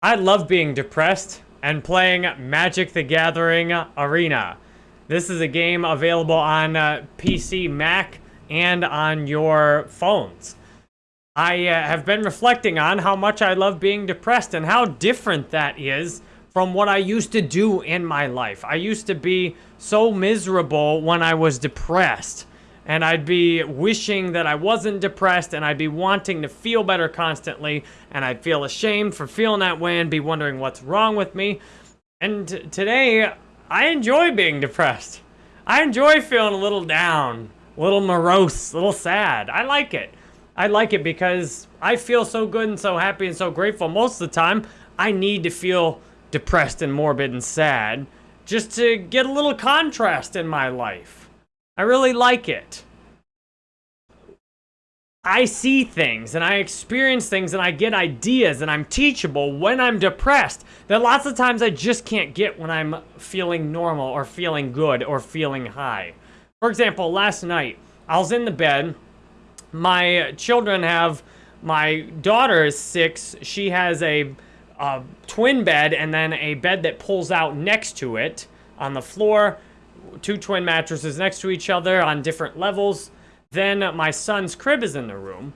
I love being depressed and playing Magic the Gathering Arena. This is a game available on uh, PC, Mac, and on your phones. I uh, have been reflecting on how much I love being depressed and how different that is from what I used to do in my life. I used to be so miserable when I was depressed and I'd be wishing that I wasn't depressed and I'd be wanting to feel better constantly and I'd feel ashamed for feeling that way and be wondering what's wrong with me. And today, I enjoy being depressed. I enjoy feeling a little down, a little morose, a little sad. I like it. I like it because I feel so good and so happy and so grateful. Most of the time, I need to feel depressed and morbid and sad just to get a little contrast in my life. I really like it. I see things and I experience things and I get ideas and I'm teachable when I'm depressed that lots of times I just can't get when I'm feeling normal or feeling good or feeling high. For example, last night I was in the bed. My children have, my daughter is six. She has a, a twin bed and then a bed that pulls out next to it on the floor two twin mattresses next to each other on different levels. Then my son's crib is in the room.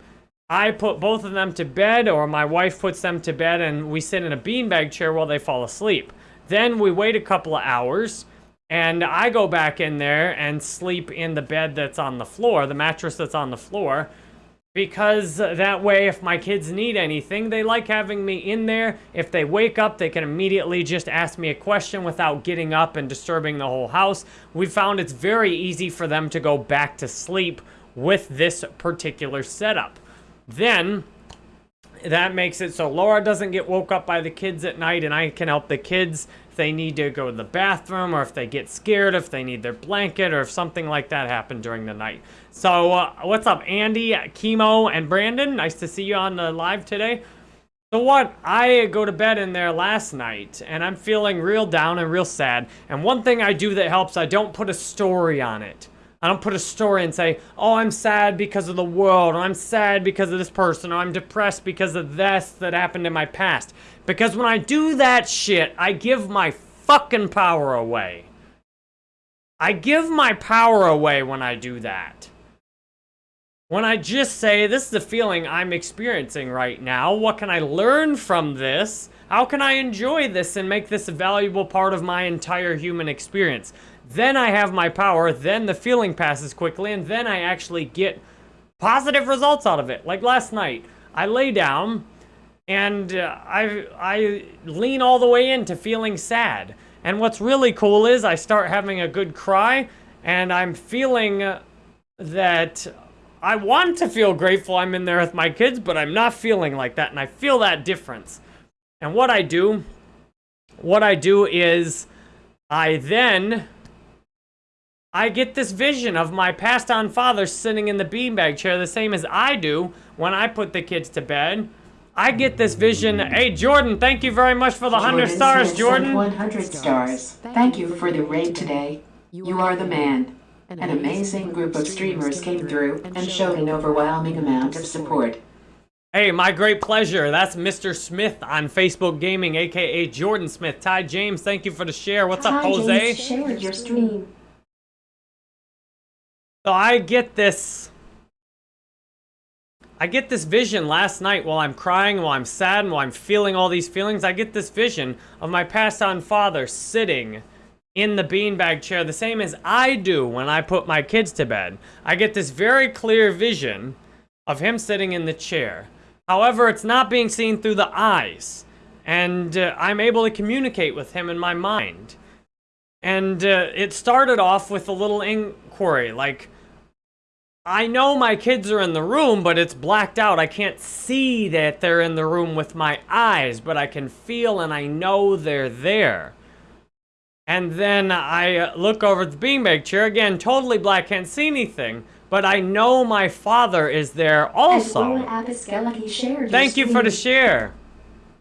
I put both of them to bed, or my wife puts them to bed, and we sit in a beanbag chair while they fall asleep. Then we wait a couple of hours, and I go back in there and sleep in the bed that's on the floor, the mattress that's on the floor, because that way if my kids need anything, they like having me in there. If they wake up, they can immediately just ask me a question without getting up and disturbing the whole house. We found it's very easy for them to go back to sleep with this particular setup. Then, that makes it so Laura doesn't get woke up by the kids at night and I can help the kids they need to go to the bathroom or if they get scared, if they need their blanket or if something like that happened during the night. So, uh, what's up, Andy, Chemo, and Brandon? Nice to see you on the live today. So what, I go to bed in there last night, and I'm feeling real down and real sad. And one thing I do that helps, I don't put a story on it. I don't put a story and say, oh, I'm sad because of the world, or I'm sad because of this person, or I'm depressed because of this that happened in my past. Because when I do that shit, I give my fucking power away. I give my power away when I do that. When I just say, this is the feeling I'm experiencing right now, what can I learn from this? How can I enjoy this and make this a valuable part of my entire human experience? Then I have my power, then the feeling passes quickly, and then I actually get positive results out of it. Like last night, I lay down, and uh, I, I lean all the way into feeling sad. And what's really cool is I start having a good cry, and I'm feeling that I want to feel grateful I'm in there with my kids, but I'm not feeling like that, and I feel that difference. And what I do, what I do is I then, I get this vision of my passed on father sitting in the beanbag chair the same as I do when I put the kids to bed. I get this vision. Hey, Jordan, thank you very much for the 100 stars, Jordan. 100 stars. Thank you for the raid today. You are the man. An amazing group of streamers came through and showed an overwhelming amount of support. Hey, my great pleasure. That's Mr. Smith on Facebook Gaming, aka Jordan Smith. Ty James, thank you for the share. What's up, Jose? James shared your stream. So I get this I get this vision last night while I'm crying, while I'm sad, and while I'm feeling all these feelings. I get this vision of my passed on father sitting in the beanbag chair, the same as I do when I put my kids to bed. I get this very clear vision of him sitting in the chair. However, it's not being seen through the eyes. And uh, I'm able to communicate with him in my mind. And uh, it started off with a little inquiry, like, I know my kids are in the room, but it's blacked out. I can't see that they're in the room with my eyes, but I can feel and I know they're there. And then I uh, look over the beanbag chair, again, totally black, can't see anything, but I know my father is there also. Thank you for the share.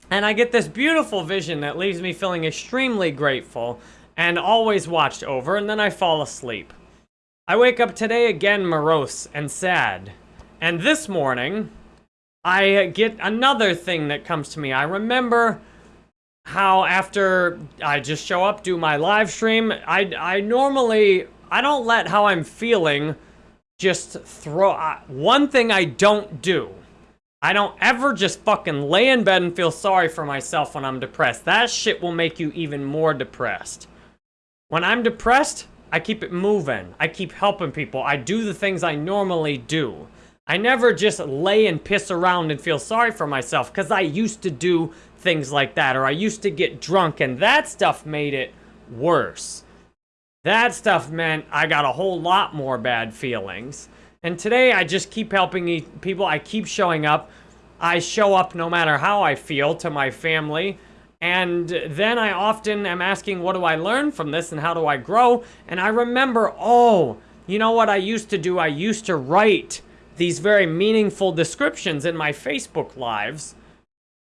And I get this beautiful vision that leaves me feeling extremely grateful and always watched over, and then I fall asleep. I wake up today again morose and sad. And this morning, I get another thing that comes to me. I remember how after I just show up, do my live stream, I, I normally, I don't let how I'm feeling just throw, one thing I don't do, I don't ever just fucking lay in bed and feel sorry for myself when I'm depressed. That shit will make you even more depressed. When I'm depressed, I keep it moving. I keep helping people. I do the things I normally do. I never just lay and piss around and feel sorry for myself because I used to do things like that or I used to get drunk and that stuff made it worse. That stuff meant I got a whole lot more bad feelings. And today I just keep helping people. I keep showing up. I show up no matter how I feel to my family. And then I often am asking, what do I learn from this and how do I grow? And I remember, oh, you know what I used to do? I used to write these very meaningful descriptions in my Facebook lives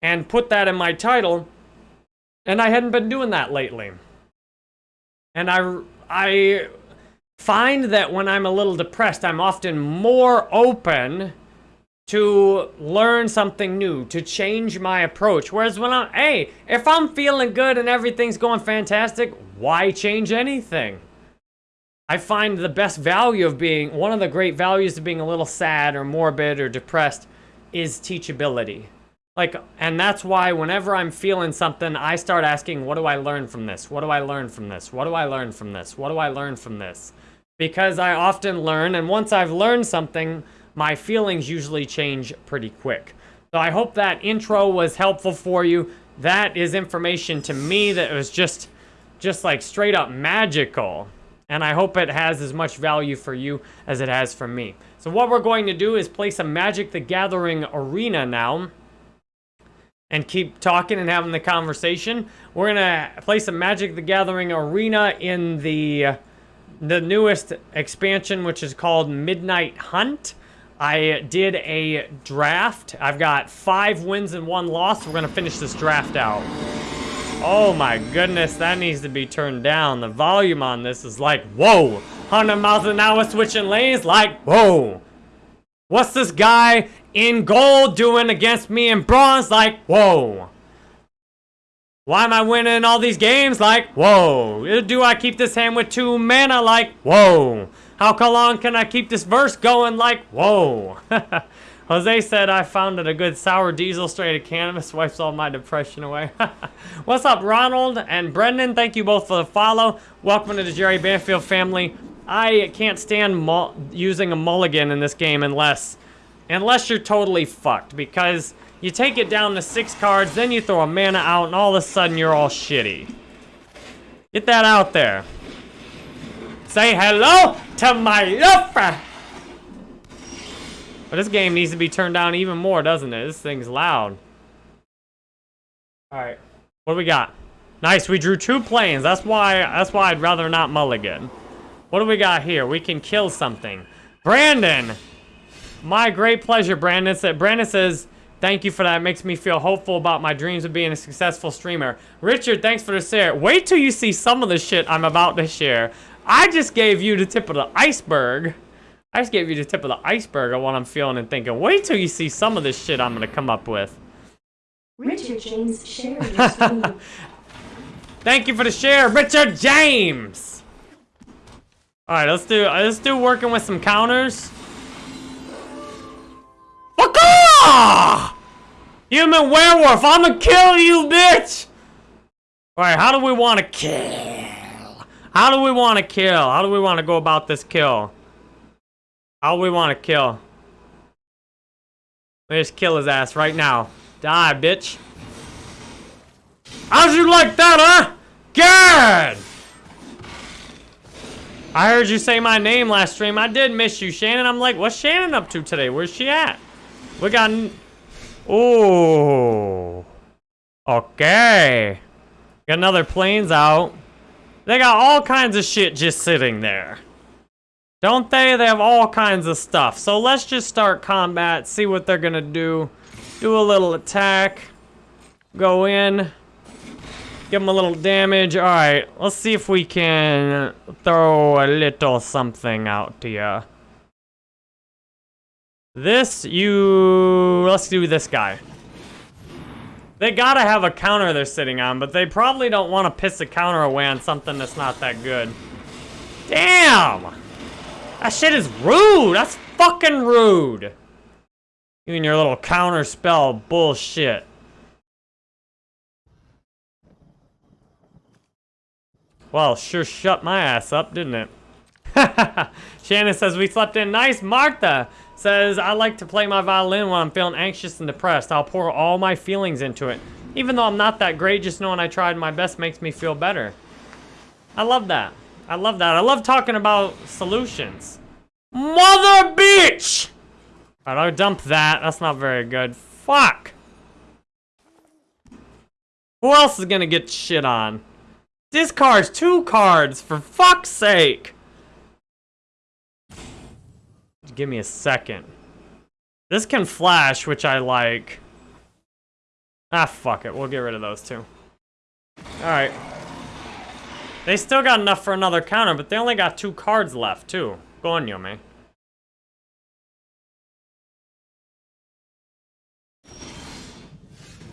and put that in my title. And I hadn't been doing that lately. And I, I find that when I'm a little depressed, I'm often more open to learn something new, to change my approach. Whereas when I'm, hey, if I'm feeling good and everything's going fantastic, why change anything? I find the best value of being, one of the great values of being a little sad or morbid or depressed is teachability. Like, and that's why whenever I'm feeling something, I start asking, what do I learn from this? What do I learn from this? What do I learn from this? What do I learn from this? Because I often learn, and once I've learned something, my feelings usually change pretty quick. So I hope that intro was helpful for you. That is information to me that was just, just like straight up magical. And I hope it has as much value for you as it has for me. So what we're going to do is play some Magic the Gathering Arena now and keep talking and having the conversation. We're gonna play some Magic the Gathering Arena in the the newest expansion, which is called Midnight Hunt. I did a draft. I've got five wins and one loss. We're gonna finish this draft out. Oh my goodness, that needs to be turned down. The volume on this is like, whoa! 100 miles an hour switching lanes, like, whoa! What's this guy in gold doing against me in bronze? Like, whoa. Why am I winning all these games? Like, whoa. Do I keep this hand with two mana? Like, whoa. How long can I keep this verse going? Like, whoa. Jose said I found it a good sour diesel straight of cannabis wipes all my depression away. What's up, Ronald and Brendan? Thank you both for the follow. Welcome to the Jerry Banfield family. I can't stand using a mulligan in this game unless Unless you're totally fucked, because you take it down to six cards, then you throw a mana out, and all of a sudden you're all shitty. Get that out there. Say hello to my lover! But this game needs to be turned down even more, doesn't it? This thing's loud. Alright. What do we got? Nice, we drew two planes. That's why that's why I'd rather not mulligan. What do we got here? We can kill something. Brandon! My great pleasure, Brandon. Brandon says, thank you for that. It makes me feel hopeful about my dreams of being a successful streamer. Richard, thanks for the share. Wait till you see some of the shit I'm about to share. I just gave you the tip of the iceberg. I just gave you the tip of the iceberg of what I'm feeling and thinking. Wait till you see some of this shit I'm going to come up with. Richard James shared Thank you for the share, Richard James. All right, let's do let's do working with some counters. Fuck off! Human werewolf, I'ma kill you, bitch! Alright, how do we want to kill? How do we want to kill? How do we want to go about this kill? How do we want to kill? Let's just kill his ass right now. Die, bitch. How'd you like that, huh? Good! I heard you say my name last stream. I did miss you, Shannon. I'm like, what's Shannon up to today? Where's she at? We got... Oh. Okay. Got another planes out. They got all kinds of shit just sitting there. Don't they? They have all kinds of stuff. So let's just start combat, see what they're gonna do. Do a little attack. Go in. Give them a little damage. Alright, let's see if we can throw a little something out to you. This, you... Let's do this guy. They gotta have a counter they're sitting on, but they probably don't want to piss a counter away on something that's not that good. Damn! That shit is rude! That's fucking rude! You and your little counter spell bullshit. Well, sure shut my ass up, didn't it? Shannon says, we slept in nice. Martha says, I like to play my violin when I'm feeling anxious and depressed. I'll pour all my feelings into it. Even though I'm not that great, just knowing I tried my best makes me feel better. I love that. I love that. I love talking about solutions. Mother bitch! I'll dump that. That's not very good. Fuck! Who else is gonna get shit on? Discards two cards, for fuck's sake! Give me a second. This can flash, which I like. Ah, fuck it. We'll get rid of those two. Alright. They still got enough for another counter, but they only got two cards left, too. Go on, Yomi.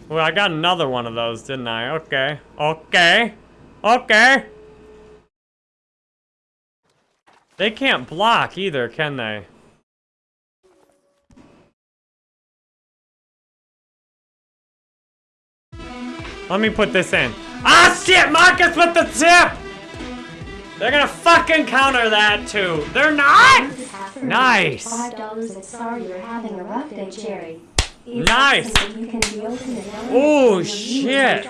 Well, I got another one of those, didn't I? Okay. Okay. Okay. They can't block either, can they? Let me put this in. Ah, shit! Marcus with the tip! They're gonna fucking counter that, too. They're not! Nice. Nice. Oh, shit.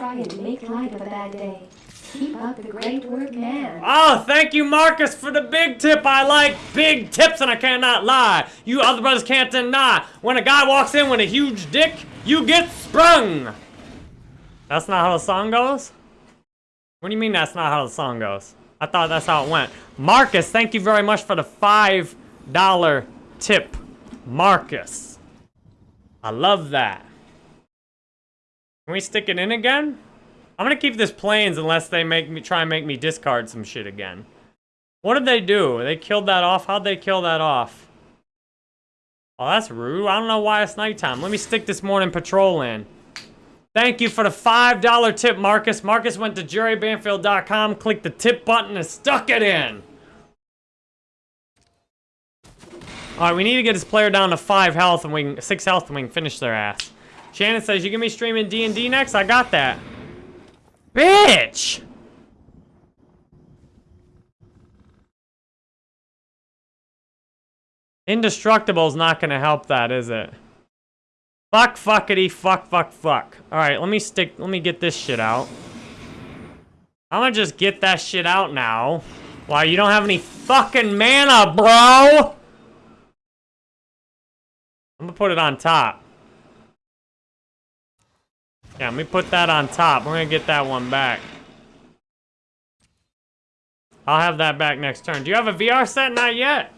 Oh, thank you, Marcus, for the big tip. I like big tips, and I cannot lie. You other brothers can't deny. When a guy walks in with a huge dick, you get sprung. That's not how the song goes? What do you mean that's not how the song goes? I thought that's how it went. Marcus, thank you very much for the $5 tip. Marcus. I love that. Can we stick it in again? I'm gonna keep this planes unless they make me try and make me discard some shit again. What did they do? They killed that off? How'd they kill that off? Oh, that's rude. I don't know why it's nighttime. Let me stick this Mourning Patrol in. Thank you for the $5 tip, Marcus. Marcus went to jerrybanfield.com, clicked the tip button, and stuck it in. All right, we need to get this player down to five health and we can, six health and we can finish their ass. Shannon says, you give me streaming D&D next? I got that. Bitch! Indestructible is not gonna help that, is it? Fuck, fuckity, fuck, fuck, fuck. Alright, let me stick, let me get this shit out. I'm gonna just get that shit out now. Why, you don't have any fucking mana, bro! I'm gonna put it on top. Yeah, let me put that on top. We're gonna get that one back. I'll have that back next turn. Do you have a VR set? Not yet.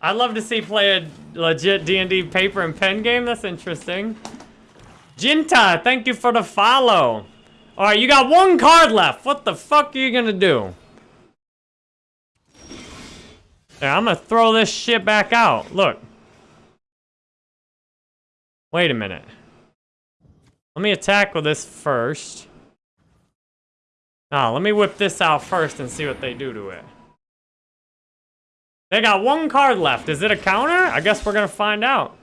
I'd love to see play a legit D&D paper and pen game. That's interesting. Jinta, thank you for the follow. All right, you got one card left. What the fuck are you gonna do? I'm gonna throw this shit back out. Look. Wait a minute. Let me attack with this first. Now, let me whip this out first and see what they do to it. They got one card left. Is it a counter? I guess we're gonna find out.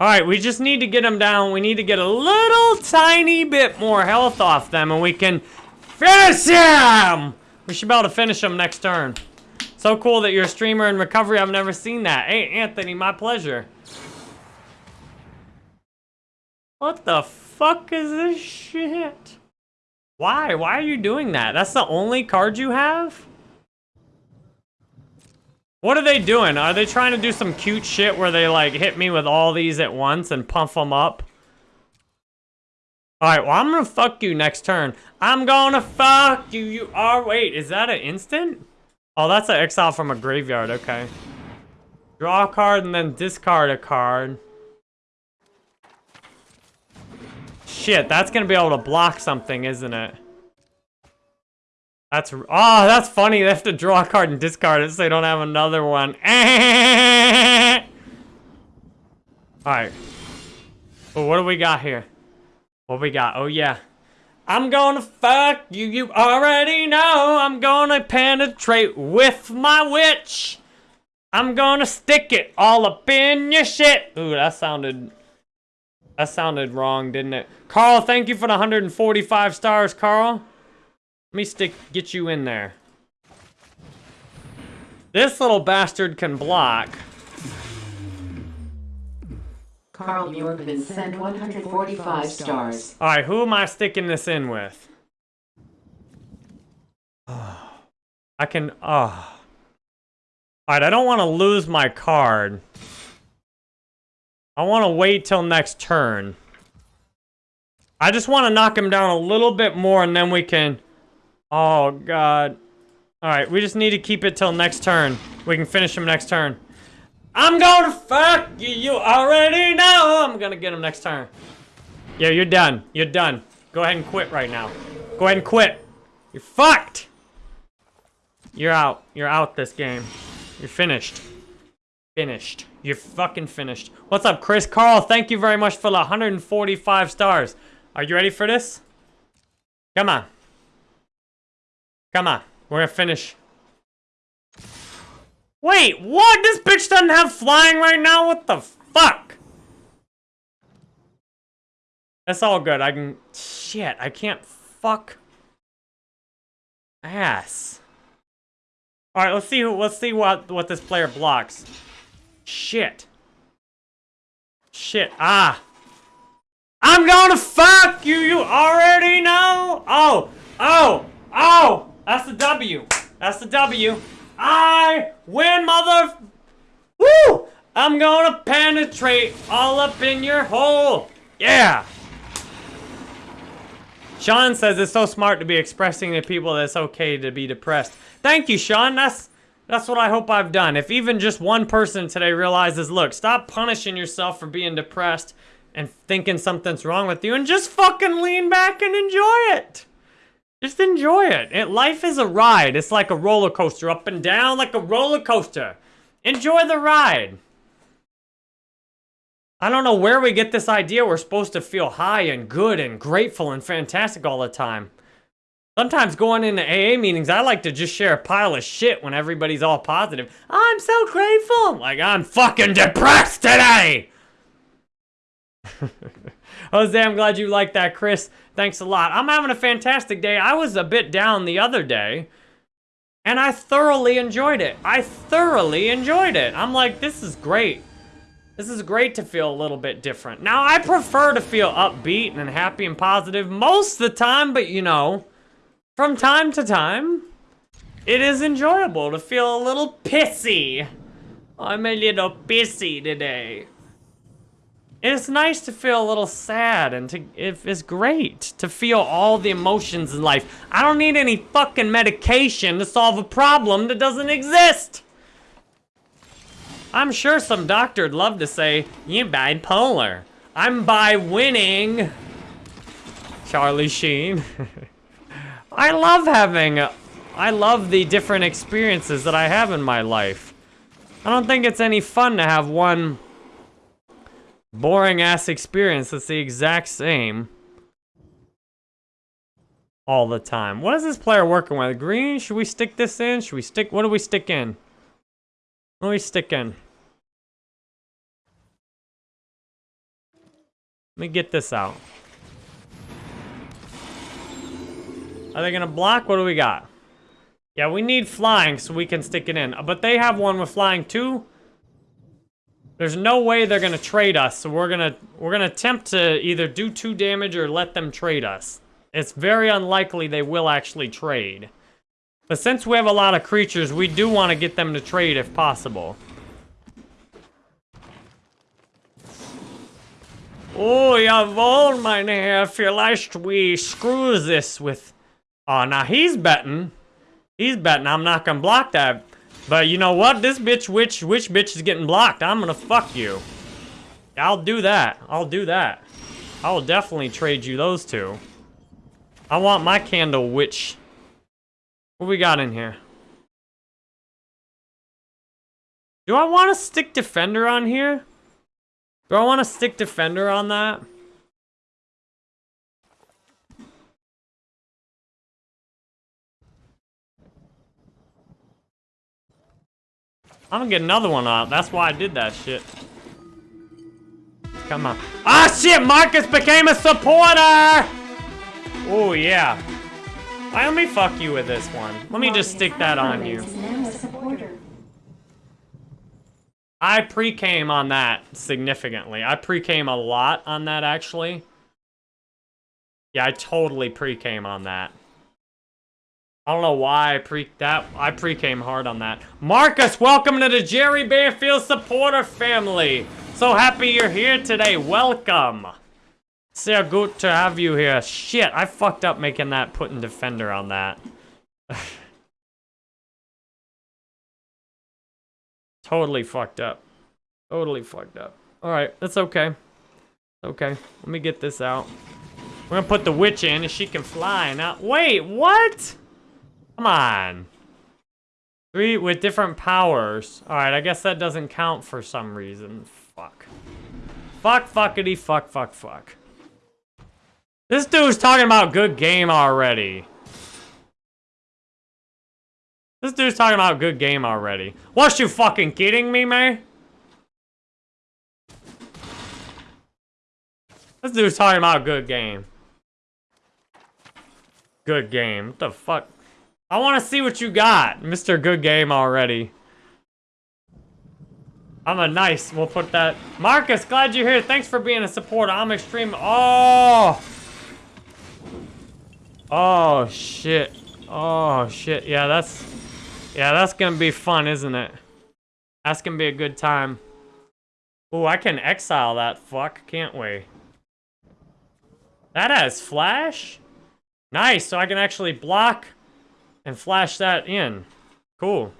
Alright, we just need to get them down. We need to get a little tiny bit more health off them and we can finish them. We should be able to finish them next turn. So cool that you're a streamer in recovery. I've never seen that. Hey, Anthony, my pleasure. What the fuck is this shit? Why? Why are you doing that? That's the only card you have? What are they doing? Are they trying to do some cute shit where they like hit me with all these at once and pump them up? Alright, well I'm gonna fuck you next turn. I'm gonna fuck you. You are, wait, is that an instant? Oh, that's an exile from a graveyard, okay. Draw a card and then discard a card. Shit, that's gonna be able to block something, isn't it? That's, oh, that's funny. They have to draw a card and discard it so they don't have another one. Alright. Well, what do we got here? What we got? Oh, yeah. I'm gonna fuck you, you already know. I'm gonna penetrate with my witch. I'm gonna stick it all up in your shit. Ooh, that sounded... That sounded wrong, didn't it? Carl, thank you for the 145 stars, Carl. Let me stick, get you in there. This little bastard can block. Carl Bjorkman sent 145 stars. Alright, who am I sticking this in with? I can, ah. oh. Alright, I don't want to lose my card. I want to wait till next turn. I just want to knock him down a little bit more and then we can... Oh, God. Alright, we just need to keep it till next turn. We can finish him next turn. I'm gonna fuck you, you already know. I'm gonna get him next turn. Yeah, you're done. You're done. Go ahead and quit right now. Go ahead and quit. You're fucked. You're out. You're out this game. You're finished. Finished. You're fucking finished. What's up, Chris? Carl, thank you very much for the 145 stars. Are you ready for this? Come on. Come on. We're gonna finish. Wait, what? This bitch doesn't have flying right now? What the fuck? That's all good. I can... Shit, I can't fuck... Ass. Alright, let's see let's see what, what this player blocks. Shit. Shit, ah. I'm gonna fuck you, you already know! Oh, oh, oh! That's the W. That's the W. I win, mother... Woo! I'm gonna penetrate all up in your hole. Yeah! Sean says it's so smart to be expressing to people that it's okay to be depressed. Thank you, Sean. That's that's what I hope I've done. If even just one person today realizes, look, stop punishing yourself for being depressed and thinking something's wrong with you and just fucking lean back and enjoy it. Just enjoy it. it. Life is a ride. It's like a roller coaster, up and down like a roller coaster. Enjoy the ride. I don't know where we get this idea we're supposed to feel high and good and grateful and fantastic all the time. Sometimes going into AA meetings, I like to just share a pile of shit when everybody's all positive. I'm so grateful. Like, I'm fucking depressed today. Jose, I'm glad you like that, Chris. Thanks a lot. I'm having a fantastic day. I was a bit down the other day, and I thoroughly enjoyed it. I thoroughly enjoyed it. I'm like, this is great. This is great to feel a little bit different. Now, I prefer to feel upbeat and happy and positive most of the time, but you know, from time to time, it is enjoyable to feel a little pissy. I'm a little pissy today. It's nice to feel a little sad and to it is great to feel all the emotions in life. I don't need any fucking medication to solve a problem that doesn't exist. I'm sure some doctor'd love to say, you bipolar. I'm by winning. Charlie Sheen. I love having, I love the different experiences that I have in my life. I don't think it's any fun to have one boring ass experience that's the exact same all the time. What is this player working with? Green? Should we stick this in? Should we stick, what do we stick in? What do we stick in? Let me get this out. Are they gonna block? What do we got? Yeah, we need flying so we can stick it in. But they have one with flying too. There's no way they're gonna trade us, so we're gonna we're gonna attempt to either do two damage or let them trade us. It's very unlikely they will actually trade. But since we have a lot of creatures, we do want to get them to trade if possible. Oh, jawohl, meine Herr, vielleicht we screw this with... Oh, now he's betting. He's betting I'm not gonna block that but you know what? This bitch, which, which bitch is getting blocked? I'm gonna fuck you. I'll do that. I'll do that. I will definitely trade you those two. I want my candle witch. What we got in here? Do I want to stick Defender on here? Do I want to stick defender on that? I'm gonna get another one out. That's why I did that shit. Come on. Ah, shit! Marcus became a supporter! Oh, yeah. Let me fuck you with this one. Let me just stick that on you. I pre-came on that significantly. I pre-came a lot on that, actually. Yeah, I totally pre-came on that. I don't know why I pre that I pre-came hard on that. Marcus, welcome to the Jerry Banfield supporter family. So happy you're here today. Welcome. Sehr good to have you here. Shit, I fucked up making that putting defender on that. totally fucked up. Totally fucked up. All right, that's okay. Okay, let me get this out. We're gonna put the witch in and she can fly now. Wait, what? Come on. Three with different powers. Alright, I guess that doesn't count for some reason. Fuck. Fuck, fuckity, fuck, fuck, fuck. This dude's talking about good game already. This dude's talking about good game already. Was you fucking kidding me, man? This dude's talking about good game. Good game. What the fuck? I want to see what you got, Mr. Good Game already. I'm a nice. We'll put that. Marcus, glad you're here. Thanks for being a supporter. I'm extreme. Oh. Oh shit. Oh shit. Yeah, that's. Yeah, that's gonna be fun, isn't it? That's gonna be a good time. Ooh, I can exile that fuck, can't we? That has flash? Nice, so I can actually block and flash that in. Cool.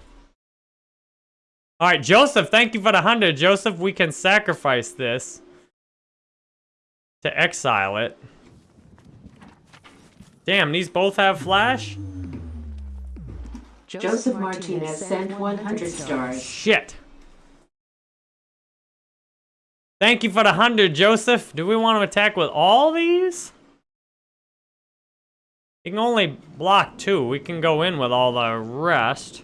All right, Joseph, thank you for the 100. Joseph, we can sacrifice this to exile it. Damn, these both have flash? Joseph Martinez sent 100 stars. Shit. Thank you for the 100, Joseph. Do we want to attack with all these? You can only block two. We can go in with all the rest.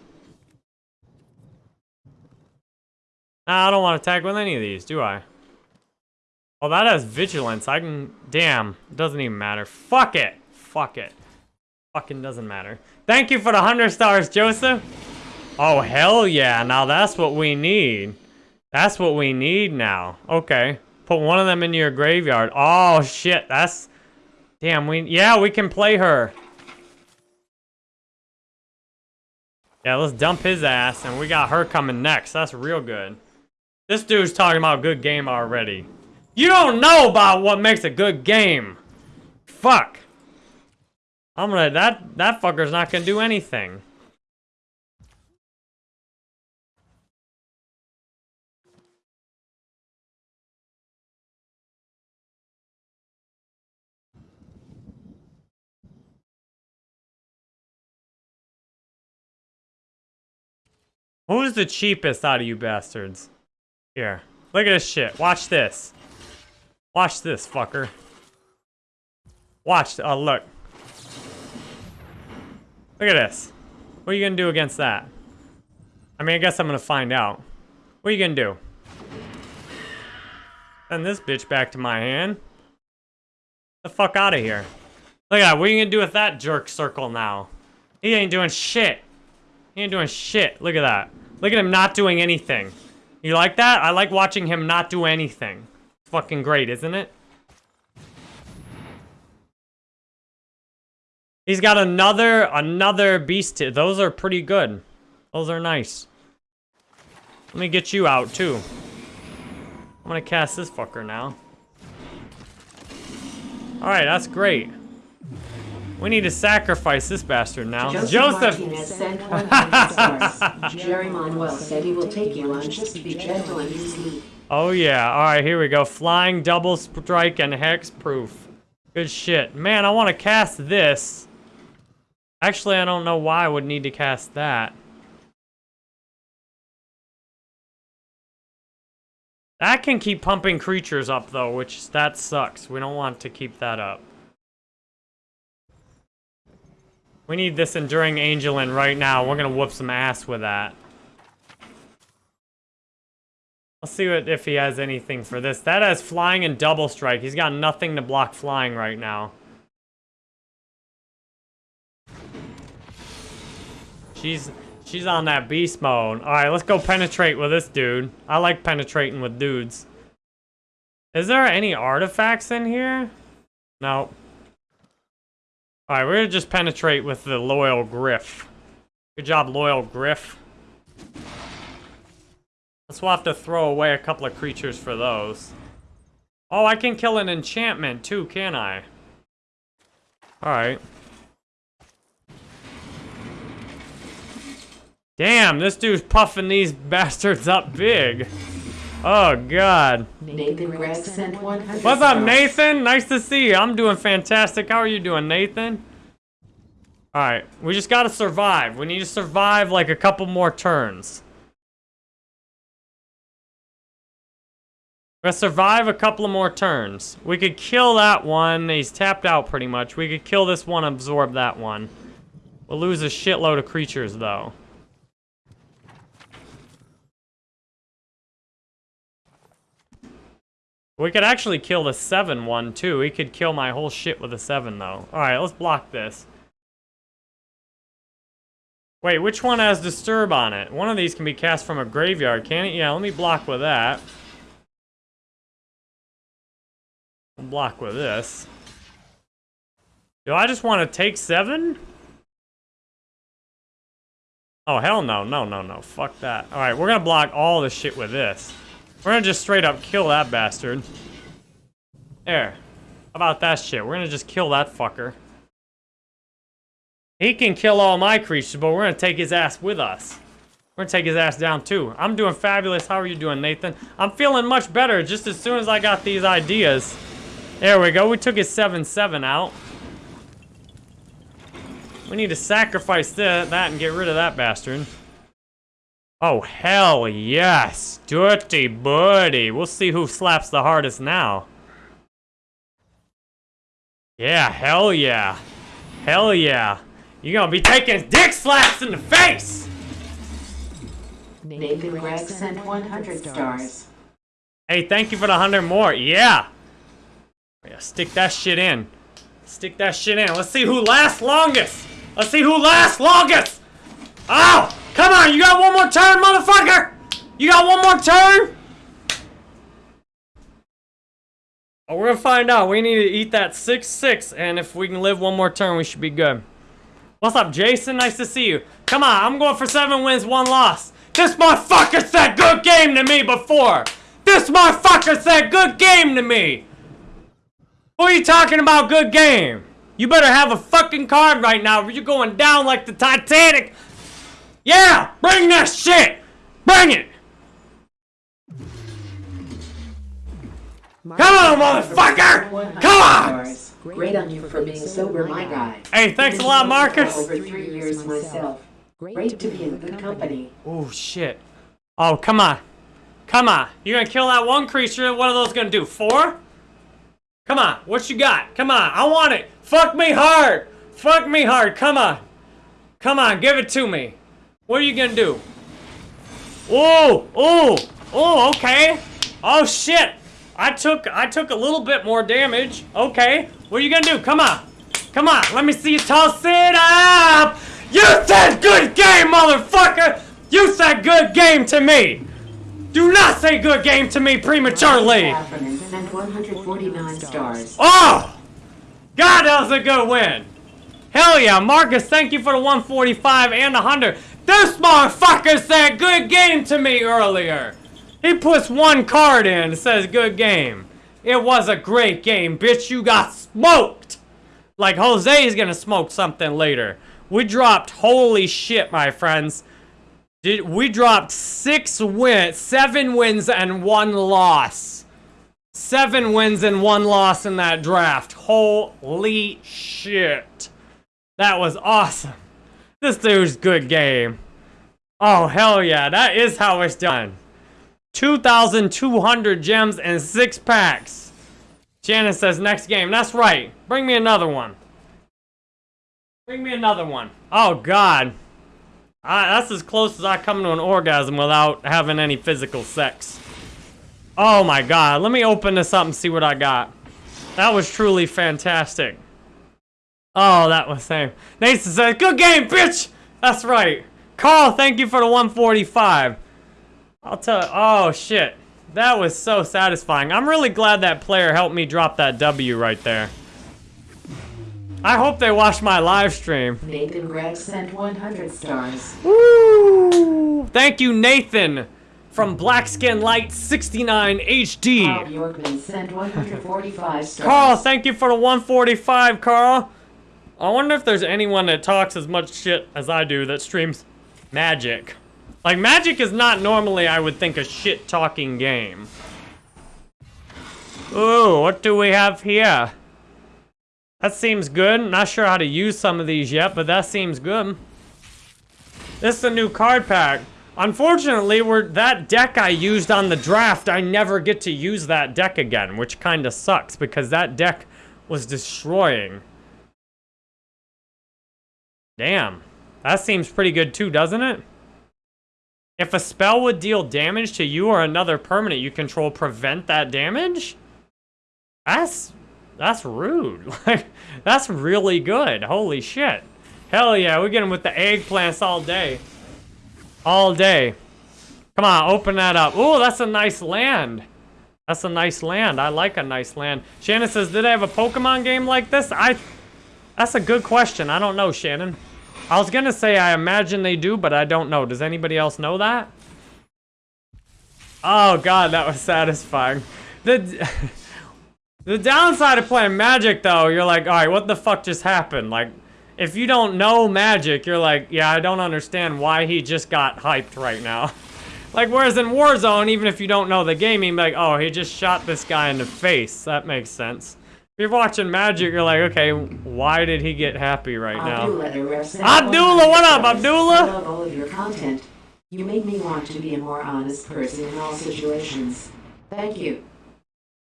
Nah, I don't want to attack with any of these, do I? Oh, that has vigilance. I can... Damn. It doesn't even matter. Fuck it. Fuck it. Fucking doesn't matter. Thank you for the 100 stars, Joseph. Oh, hell yeah. Now that's what we need. That's what we need now. Okay. Put one of them in your graveyard. Oh, shit. That's... Damn, we... Yeah, we can play her. Yeah, let's dump his ass, and we got her coming next. That's real good. This dude's talking about good game already. You don't know about what makes a good game. Fuck. I'm gonna... That, that fucker's not gonna do anything. Who's the cheapest out of you bastards? Here. Look at this shit. Watch this. Watch this, fucker. Watch. Oh, look. Look at this. What are you gonna do against that? I mean, I guess I'm gonna find out. What are you gonna do? Send this bitch back to my hand. The fuck out of here. Look at that. What are you gonna do with that jerk circle now? He ain't doing shit. He ain't doing shit. Look at that. Look at him not doing anything. You like that? I like watching him not do anything. Fucking great, isn't it? He's got another, another beast. Those are pretty good. Those are nice. Let me get you out, too. I'm gonna cast this fucker now. Alright, that's great. We need to sacrifice this bastard now. Joseph, Joseph! Jerry Manuel said he will take you on just be gentle and easy. Oh yeah, alright, here we go. Flying, double strike, and hexproof. Good shit. Man, I want to cast this. Actually, I don't know why I would need to cast that. That can keep pumping creatures up though, which that sucks. We don't want to keep that up. We need this Enduring Angel in right now. We're gonna whoop some ass with that. Let's see what, if he has anything for this. That has flying and double strike. He's got nothing to block flying right now. She's she's on that beast mode. All right, let's go penetrate with this dude. I like penetrating with dudes. Is there any artifacts in here? No. All right, we're gonna just penetrate with the Loyal Gryff. Good job, Loyal Gryff. Let's we'll have to throw away a couple of creatures for those. Oh, I can kill an enchantment too, can I? Alright. Damn, this dude's puffing these bastards up big. Oh, God. Nathan Gregg sent 100 What's up. Nathan? Nice to see you. I'm doing fantastic. How are you doing, Nathan? Alright, we just gotta survive. We need to survive like a couple more turns. We're gonna survive a couple of more turns. We could kill that one. He's tapped out pretty much. We could kill this one, absorb that one. We'll lose a shitload of creatures, though. We could actually kill the 7 one, too. He could kill my whole shit with a 7, though. Alright, let's block this. Wait, which one has Disturb on it? One of these can be cast from a graveyard, can it? Yeah, let me block with that. block with this. Do I just want to take seven? Oh, hell no, no, no, no. Fuck that. Alright, we're gonna block all this shit with this. We're gonna just straight up kill that bastard. There. How about that shit? We're gonna just kill that fucker. He can kill all my creatures, but we're gonna take his ass with us. We're gonna take his ass down too. I'm doing fabulous. How are you doing, Nathan? I'm feeling much better just as soon as I got these ideas. There we go. We took his 7-7 out. We need to sacrifice that and get rid of that bastard. Oh, hell yes. Dirty buddy. We'll see who slaps the hardest now. Yeah, hell yeah. Hell yeah. You're gonna be taking dick slaps in the face! Nathan Gregg sent 100 stars. Hey, thank you for the 100 more. Yeah. Yeah, stick that shit in. Stick that shit in. Let's see who lasts longest. Let's see who lasts longest. Oh, come on. You got one more turn, motherfucker. You got one more turn. Oh, we're gonna find out. We need to eat that 6-6, and if we can live one more turn, we should be good. What's up, Jason? Nice to see you. Come on, I'm going for seven wins, one loss. This motherfucker said good game to me before. This motherfucker said good game to me. Who are you talking about good game? You better have a fucking card right now or you're going down like the Titanic. Yeah, bring that shit. Bring it. Come on, motherfucker. Come on. Great on you for being sober, my guy. Hey, thanks a lot, Marcus. over three years myself. Great to be in good company. Oh, shit. Oh, come on. Come on. You're gonna kill that one creature. What are those gonna do? Four? Come on. What you got? Come on. I want it. Fuck me hard. Fuck me hard. Come on. Come on. Give it to me. What are you gonna do? Oh, oh, oh, okay. Oh, shit. I took, I took a little bit more damage. Okay. What are you gonna do? Come on. Come on. Let me see you toss it up. You said good game, motherfucker. You said good game to me. Do not say good game to me prematurely. Heffernan sent 149 stars. Oh! God, that was a good win. Hell yeah, Marcus, thank you for the 145 and the 100. This motherfucker said good game to me earlier. He puts one card in and says good game. It was a great game, bitch. You got smoked. Like Jose is gonna smoke something later. We dropped, holy shit, my friends. Did, we dropped six wins, seven wins and one loss. Seven wins and one loss in that draft. Holy shit. That was awesome. This dude's good game. Oh, hell yeah. That is how it's done. 2,200 gems and six packs. Shannon says next game. That's right. Bring me another one. Bring me another one. Oh, God. I, that's as close as I come to an orgasm without having any physical sex. Oh, my God. Let me open this up and see what I got. That was truly fantastic. Oh, that was same. Nathan says, good game, bitch! That's right. Carl, thank you for the 145. I'll tell you, oh shit. That was so satisfying. I'm really glad that player helped me drop that W right there. I hope they watch my live stream. Nathan Gregg sent 100 stars. Woo! Thank you, Nathan, from Blackskin Light 69 HD. Bob Yorkman sent 145 stars. Carl, thank you for the 145, Carl. I wonder if there's anyone that talks as much shit as I do that streams Magic. Like, Magic is not normally, I would think, a shit-talking game. Ooh, what do we have here? That seems good. Not sure how to use some of these yet, but that seems good. This is a new card pack. Unfortunately, we're, that deck I used on the draft, I never get to use that deck again, which kind of sucks, because that deck was destroying. Damn. That seems pretty good too, doesn't it? If a spell would deal damage to you or another permanent you control, prevent that damage? That's... That's rude. Like, that's really good. Holy shit. Hell yeah, we get him with the eggplants all day. All day. Come on, open that up. Ooh, that's a nice land. That's a nice land. I like a nice land. Shannon says, did I have a Pokemon game like this? I... That's a good question. I don't know, Shannon. I was gonna say I imagine they do, but I don't know. Does anybody else know that? Oh god, that was satisfying. The the downside of playing Magic, though, you're like, all right, what the fuck just happened? Like, if you don't know Magic, you're like, yeah, I don't understand why he just got hyped right now. like, whereas in Warzone, even if you don't know the game, you're like, oh, he just shot this guy in the face. That makes sense. If you're watching Magic, you're like, okay, why did he get happy right now? Abdullah, what up, Abdullah? I love all of your content. You made me want to be a more honest person in all situations. Thank you.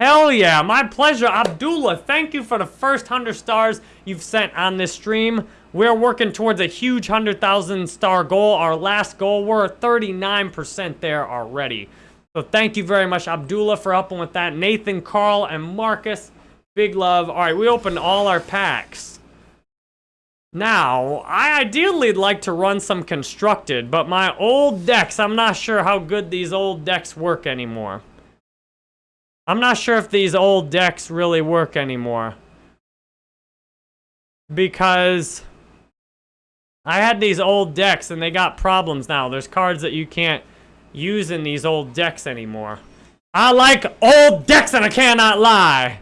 Hell yeah, my pleasure. Abdullah, thank you for the first 100 stars you've sent on this stream. We're working towards a huge 100,000 star goal. Our last goal, we're 39% there already. So thank you very much, Abdullah, for helping with that. Nathan, Carl, and Marcus, Big love. All right, we opened all our packs. Now, I ideally like to run some constructed, but my old decks, I'm not sure how good these old decks work anymore. I'm not sure if these old decks really work anymore. Because I had these old decks and they got problems now. There's cards that you can't use in these old decks anymore. I like old decks and I cannot lie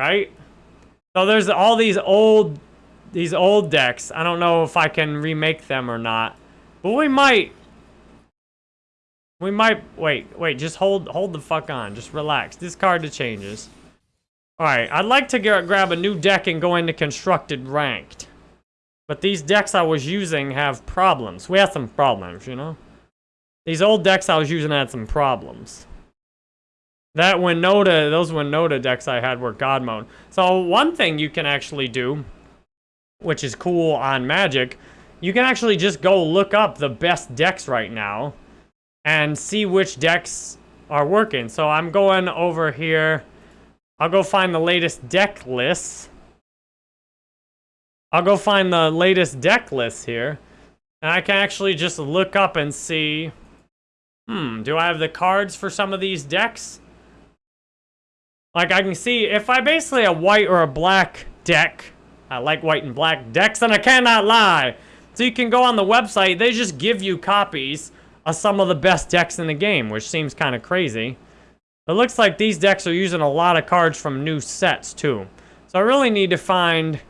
right? So there's all these old, these old decks. I don't know if I can remake them or not, but we might. We might, wait, wait, just hold, hold the fuck on. Just relax. Discard the changes. All right, I'd like to get, grab a new deck and go into constructed ranked. But these decks I was using have problems. We had some problems, you know? These old decks I was using had some problems. That Winota, those Winota decks I had were God mode. So one thing you can actually do, which is cool on Magic, you can actually just go look up the best decks right now and see which decks are working. So I'm going over here. I'll go find the latest deck lists. I'll go find the latest deck lists here. And I can actually just look up and see, hmm, do I have the cards for some of these decks? Like, I can see, if I basically a white or a black deck, I like white and black decks, and I cannot lie. So you can go on the website, they just give you copies of some of the best decks in the game, which seems kind of crazy. It looks like these decks are using a lot of cards from new sets, too. So I really need to find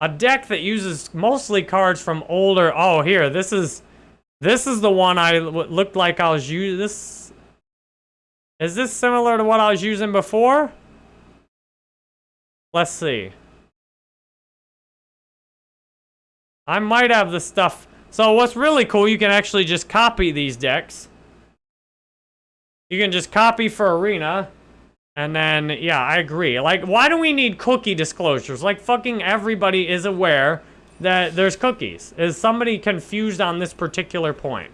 a deck that uses mostly cards from older... Oh, here, this is... This is the one I looked like I was using. This is this similar to what I was using before? Let's see. I might have the stuff. So what's really cool, you can actually just copy these decks. You can just copy for arena. And then, yeah, I agree. Like, why do we need cookie disclosures? Like, fucking everybody is aware that there's cookies. Is somebody confused on this particular point?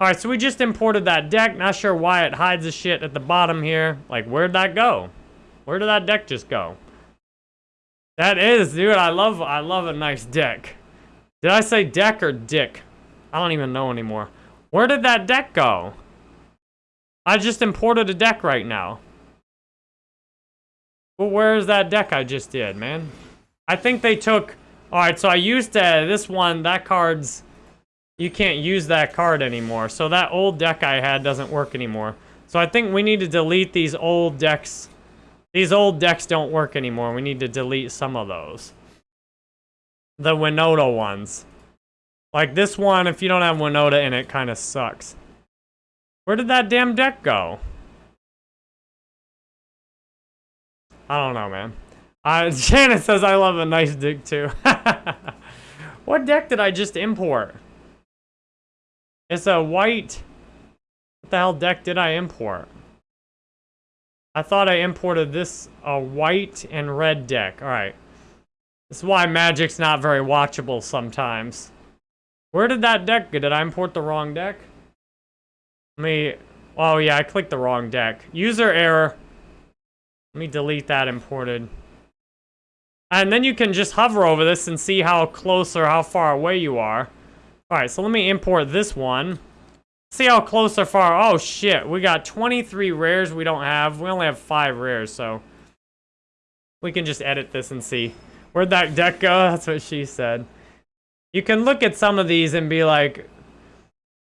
Alright, so we just imported that deck. Not sure why it hides the shit at the bottom here. Like, where'd that go? Where did that deck just go? That is, dude, I love, I love a nice deck. Did I say deck or dick? I don't even know anymore. Where did that deck go? I just imported a deck right now. Well, where's that deck I just did, man? I think they took... Alright, so I used uh, this one. That card's... You can't use that card anymore. So that old deck I had doesn't work anymore. So I think we need to delete these old decks. These old decks don't work anymore. We need to delete some of those. The Winota ones. Like this one, if you don't have Winota in it, kind of sucks. Where did that damn deck go? I don't know, man. Uh, Shannon says I love a nice deck too. what deck did I just import? It's a white... What the hell deck did I import? I thought I imported this, a white and red deck. Alright. This is why Magic's not very watchable sometimes. Where did that deck go? Did I import the wrong deck? Let me... Oh, yeah, I clicked the wrong deck. User error. Let me delete that imported. And then you can just hover over this and see how close or how far away you are. Alright, so let me import this one. See how close or far. Oh, shit. We got 23 rares we don't have. We only have 5 rares, so... We can just edit this and see. Where'd that deck go? That's what she said. You can look at some of these and be like,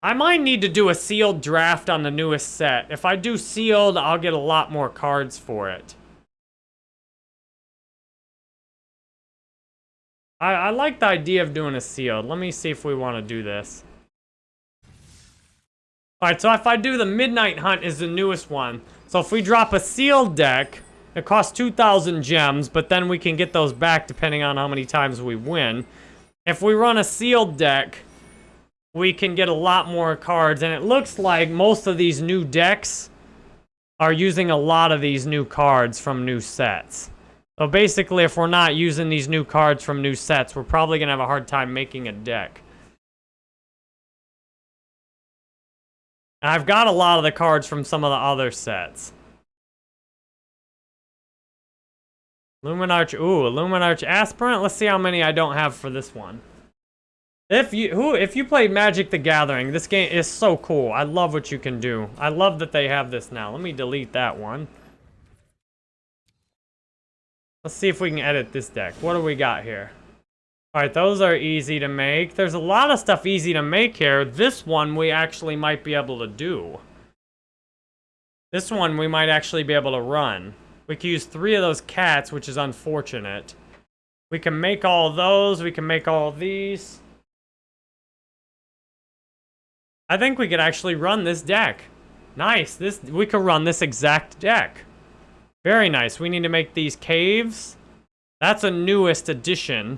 I might need to do a sealed draft on the newest set. If I do sealed, I'll get a lot more cards for it. I, I like the idea of doing a sealed. Let me see if we want to do this. Alright, so if I do the Midnight Hunt is the newest one. So if we drop a sealed deck, it costs 2,000 gems, but then we can get those back depending on how many times we win. If we run a sealed deck, we can get a lot more cards. And it looks like most of these new decks are using a lot of these new cards from new sets. So basically, if we're not using these new cards from new sets, we're probably going to have a hard time making a deck. And I've got a lot of the cards from some of the other sets. Luminarch, ooh, Luminarch Aspirant. Let's see how many I don't have for this one. If you who if you play Magic the Gathering, this game is so cool. I love what you can do. I love that they have this now. Let me delete that one. Let's see if we can edit this deck. What do we got here? Alright, those are easy to make. There's a lot of stuff easy to make here. This one we actually might be able to do. This one we might actually be able to run. We can use three of those cats, which is unfortunate. We can make all those. We can make all these. I think we could actually run this deck. Nice. This We could run this exact deck. Very nice. We need to make these caves. That's a newest addition.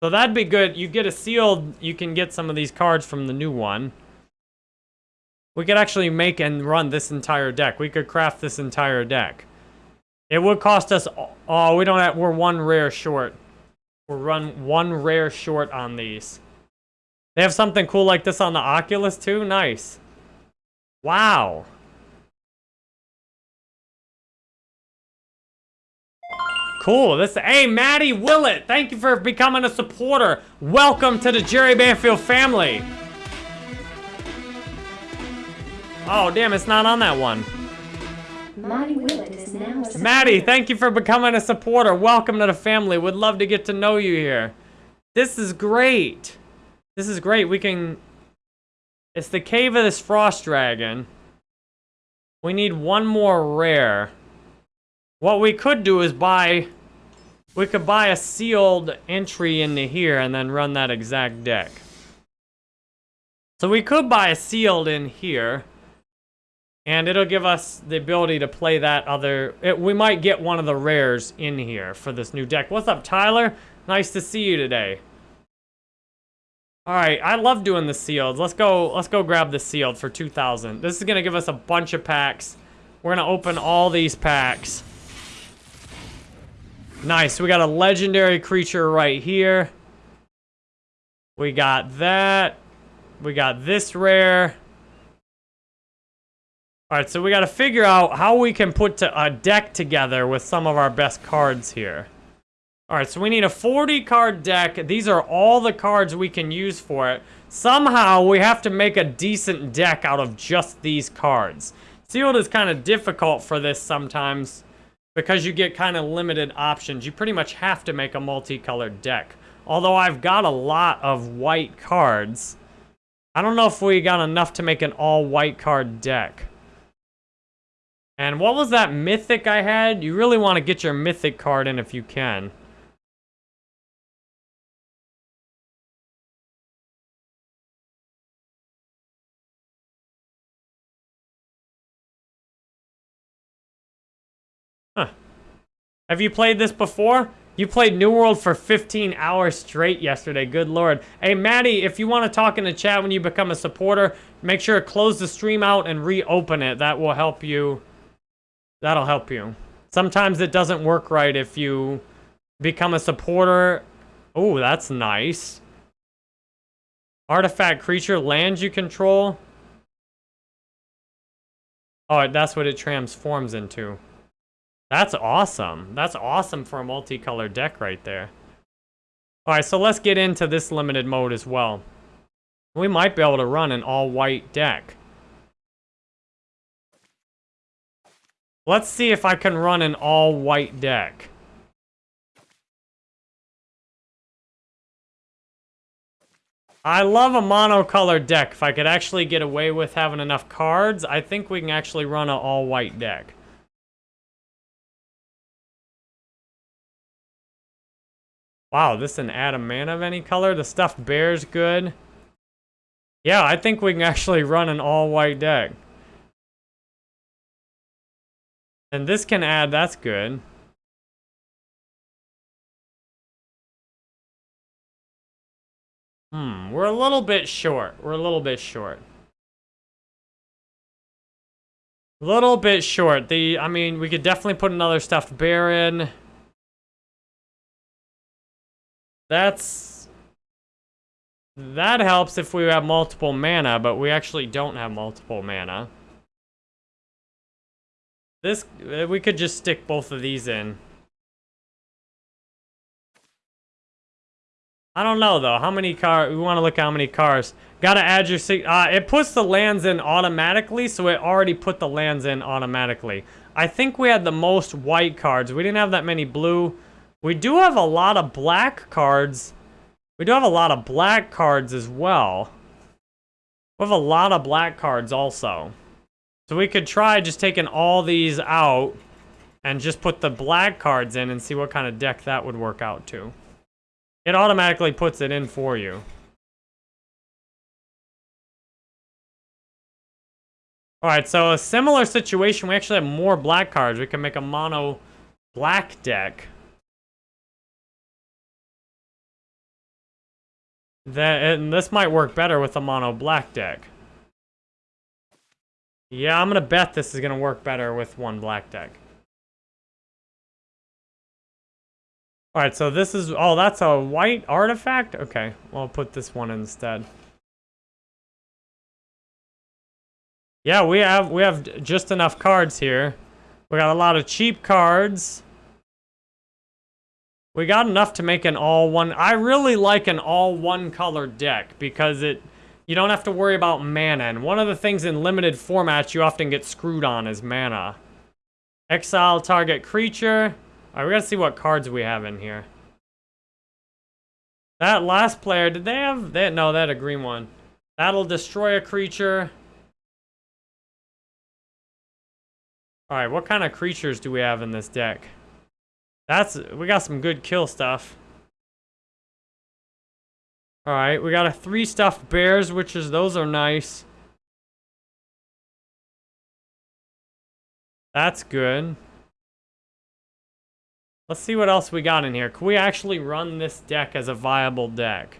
So that'd be good. You get a sealed, you can get some of these cards from the new one. We could actually make and run this entire deck. We could craft this entire deck. It would cost us, oh, we don't have, we're one rare short. We're run one rare short on these. They have something cool like this on the Oculus too? Nice. Wow. Cool. This hey Maddie Willett, thank you for becoming a supporter. Welcome to the Jerry Banfield family. Oh damn, it's not on that one. Maddie Willett is now a Maddie, thank you for becoming a supporter. Welcome to the family. Would love to get to know you here. This is great. This is great. We can... It's the Cave of this Frost Dragon. We need one more rare. What we could do is buy... We could buy a sealed entry into here and then run that exact deck. So we could buy a sealed in here. And it'll give us the ability to play that other... It, we might get one of the rares in here for this new deck. What's up, Tyler? Nice to see you today. All right, I love doing the sealed. Let's go. Let's go grab the sealed for 2,000. This is gonna give us a bunch of packs. We're gonna open all these packs. Nice. We got a legendary creature right here. We got that. We got this rare. All right, so we got to figure out how we can put to a deck together with some of our best cards here. All right, so we need a 40 card deck. These are all the cards we can use for it. Somehow we have to make a decent deck out of just these cards. Sealed is kind of difficult for this sometimes because you get kind of limited options. You pretty much have to make a multicolored deck. Although I've got a lot of white cards, I don't know if we got enough to make an all white card deck. And what was that mythic I had? You really want to get your mythic card in if you can. Have you played this before? You played New World for 15 hours straight yesterday. Good lord. Hey, Maddie, if you want to talk in the chat when you become a supporter, make sure to close the stream out and reopen it. That will help you. That'll help you. Sometimes it doesn't work right if you become a supporter. Oh, that's nice. Artifact creature, lands you control. Oh, that's what it transforms into. That's awesome. That's awesome for a multicolored deck right there. Alright, so let's get into this limited mode as well. We might be able to run an all-white deck. Let's see if I can run an all-white deck. I love a monocolored deck. If I could actually get away with having enough cards, I think we can actually run an all-white deck. Wow, this an Adam mana of any color? The stuffed bear's good. Yeah, I think we can actually run an all-white deck. And this can add, that's good. Hmm, we're a little bit short. We're a little bit short. A little bit short. The, I mean, we could definitely put another stuffed bear in. That's... That helps if we have multiple mana, but we actually don't have multiple mana. This, uh, we could just stick both of these in. I don't know though. How many cars? We want to look how many cars. Gotta add your. Uh, it puts the lands in automatically, so it already put the lands in automatically. I think we had the most white cards. We didn't have that many blue. We do have a lot of black cards. We do have a lot of black cards as well. We have a lot of black cards also. So we could try just taking all these out and just put the black cards in and see what kind of deck that would work out to. It automatically puts it in for you. Alright, so a similar situation. We actually have more black cards. We can make a mono black deck. That, and this might work better with a mono black deck. Yeah, I'm gonna bet this is gonna work better with one black deck. Alright, so this is... Oh, that's a white artifact? Okay, well, I'll put this one instead. Yeah, we have we have just enough cards here. We got a lot of cheap cards. We got enough to make an all one. I really like an all one color deck because it you don't have to worry about mana. And one of the things in limited formats you often get screwed on is mana. Exile target creature. Alright, we gotta see what cards we have in here. That last player, did they have... They, no, they had a green one. That'll destroy a creature. Alright, what kind of creatures do we have in this deck? That's, we got some good kill stuff. All right, we got a three stuffed bears, which is, those are nice. That's good. Let's see what else we got in here. Can we actually run this deck as a viable deck?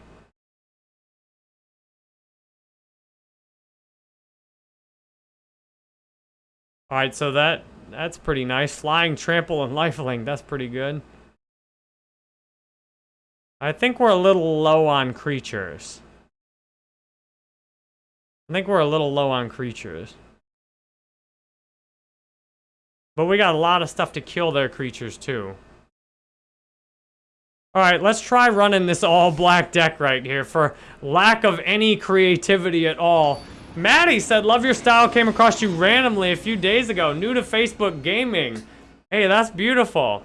All right, so that that's pretty nice. Flying, trample, and lifelink. That's pretty good. I think we're a little low on creatures. I think we're a little low on creatures. But we got a lot of stuff to kill their creatures, too. Alright, let's try running this all-black deck right here for lack of any creativity at all. Maddie said, love your style, came across you randomly a few days ago. New to Facebook gaming. Hey, that's beautiful.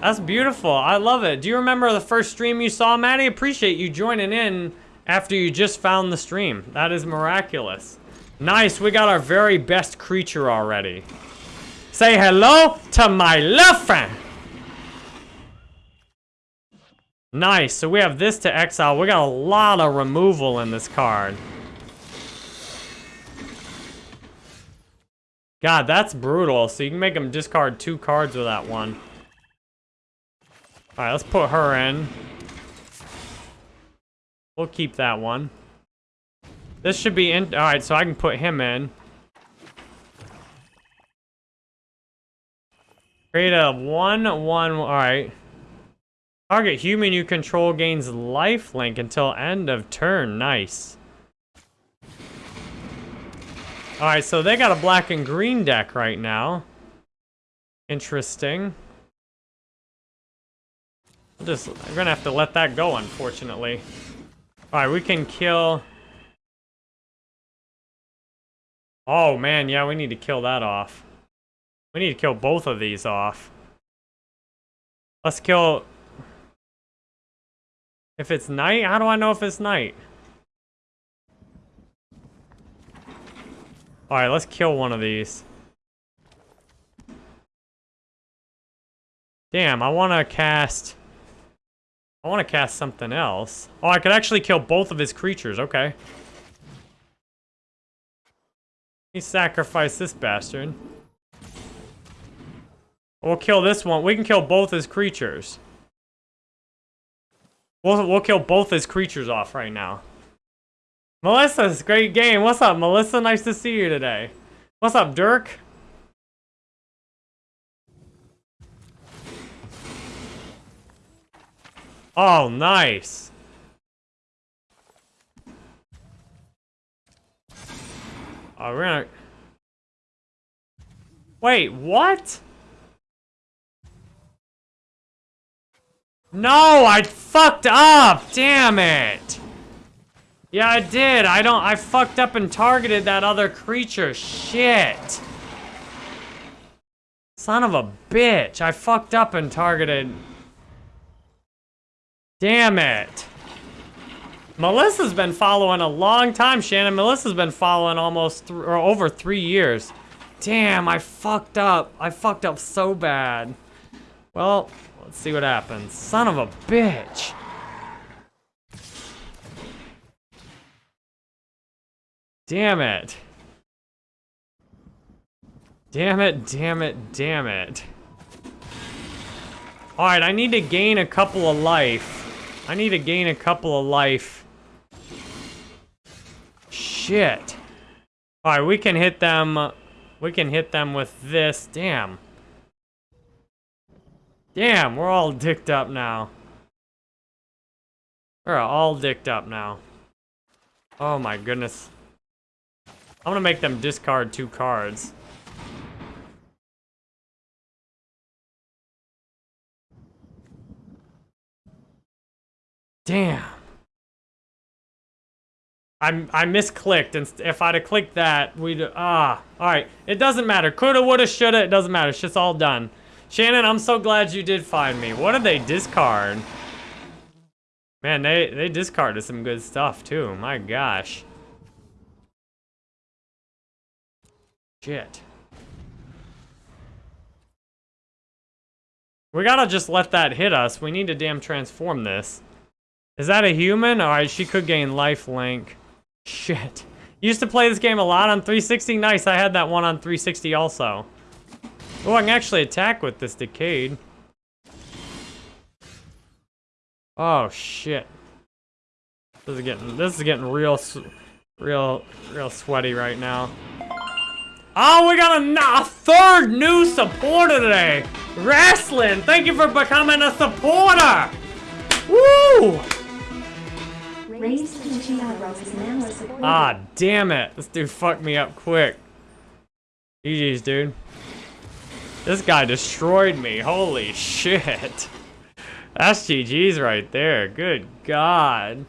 That's beautiful. I love it. Do you remember the first stream you saw, Maddie? Appreciate you joining in after you just found the stream. That is miraculous. Nice, we got our very best creature already. Say hello to my love friend. Nice, so we have this to exile. We got a lot of removal in this card. God, that's brutal. So you can make him discard two cards with that one. Alright, let's put her in. We'll keep that one. This should be in. Alright, so I can put him in. Create a 1 1. Alright. Target human you control gains life link until end of turn. Nice. Alright, so they got a black and green deck right now. Interesting. Just, I'm gonna have to let that go, unfortunately. Alright, we can kill... Oh, man, yeah, we need to kill that off. We need to kill both of these off. Let's kill... If it's night? How do I know if it's night? Alright, let's kill one of these. Damn, I want to cast... I want to cast something else. Oh, I could actually kill both of his creatures. Okay. He sacrificed this bastard. We'll kill this one. We can kill both his creatures. We'll, we'll kill both his creatures off right now. Melissa's great game. What's up, Melissa? Nice to see you today. What's up, Dirk? Oh, nice. We're gonna... Wait, what? No, I fucked up! Damn it! Yeah, I did. I don't... I fucked up and targeted that other creature. Shit. Son of a bitch. I fucked up and targeted... Damn it. Melissa's been following a long time, Shannon. Melissa's been following almost or over three years. Damn, I fucked up. I fucked up so bad. Well, let's see what happens. Son of a bitch. Damn it. Damn it, damn it, damn it. Alright, I need to gain a couple of life. I need to gain a couple of life. Shit. Alright, we can hit them. We can hit them with this. Damn. Damn, we're all dicked up now. We're all dicked up now. Oh my goodness. I'm gonna make them discard two cards. Damn. I'm, I misclicked, and if I'd have clicked that, we'd, ah, all right. It doesn't matter. Coulda, woulda, shoulda, it doesn't matter. It's just all done. Shannon, I'm so glad you did find me. What did they discard? Man, they, they discarded some good stuff, too. My gosh. Shit. We gotta just let that hit us. We need to damn transform this. Is that a human? Alright, she could gain life link. Shit. Used to play this game a lot on 360. Nice, I had that one on 360 also. Oh, I can actually attack with this Decayed. Oh, shit. This is getting, this is getting real, real, real sweaty right now. Oh, we got a, a third new supporter today. Wrestling, thank you for becoming a supporter. Woo! Raised Peachy Eyebrows is now a supporter. Ah, damn it. This dude fucked me up quick. GG's, dude. This guy destroyed me. Holy shit. That's GG's right there. Good God.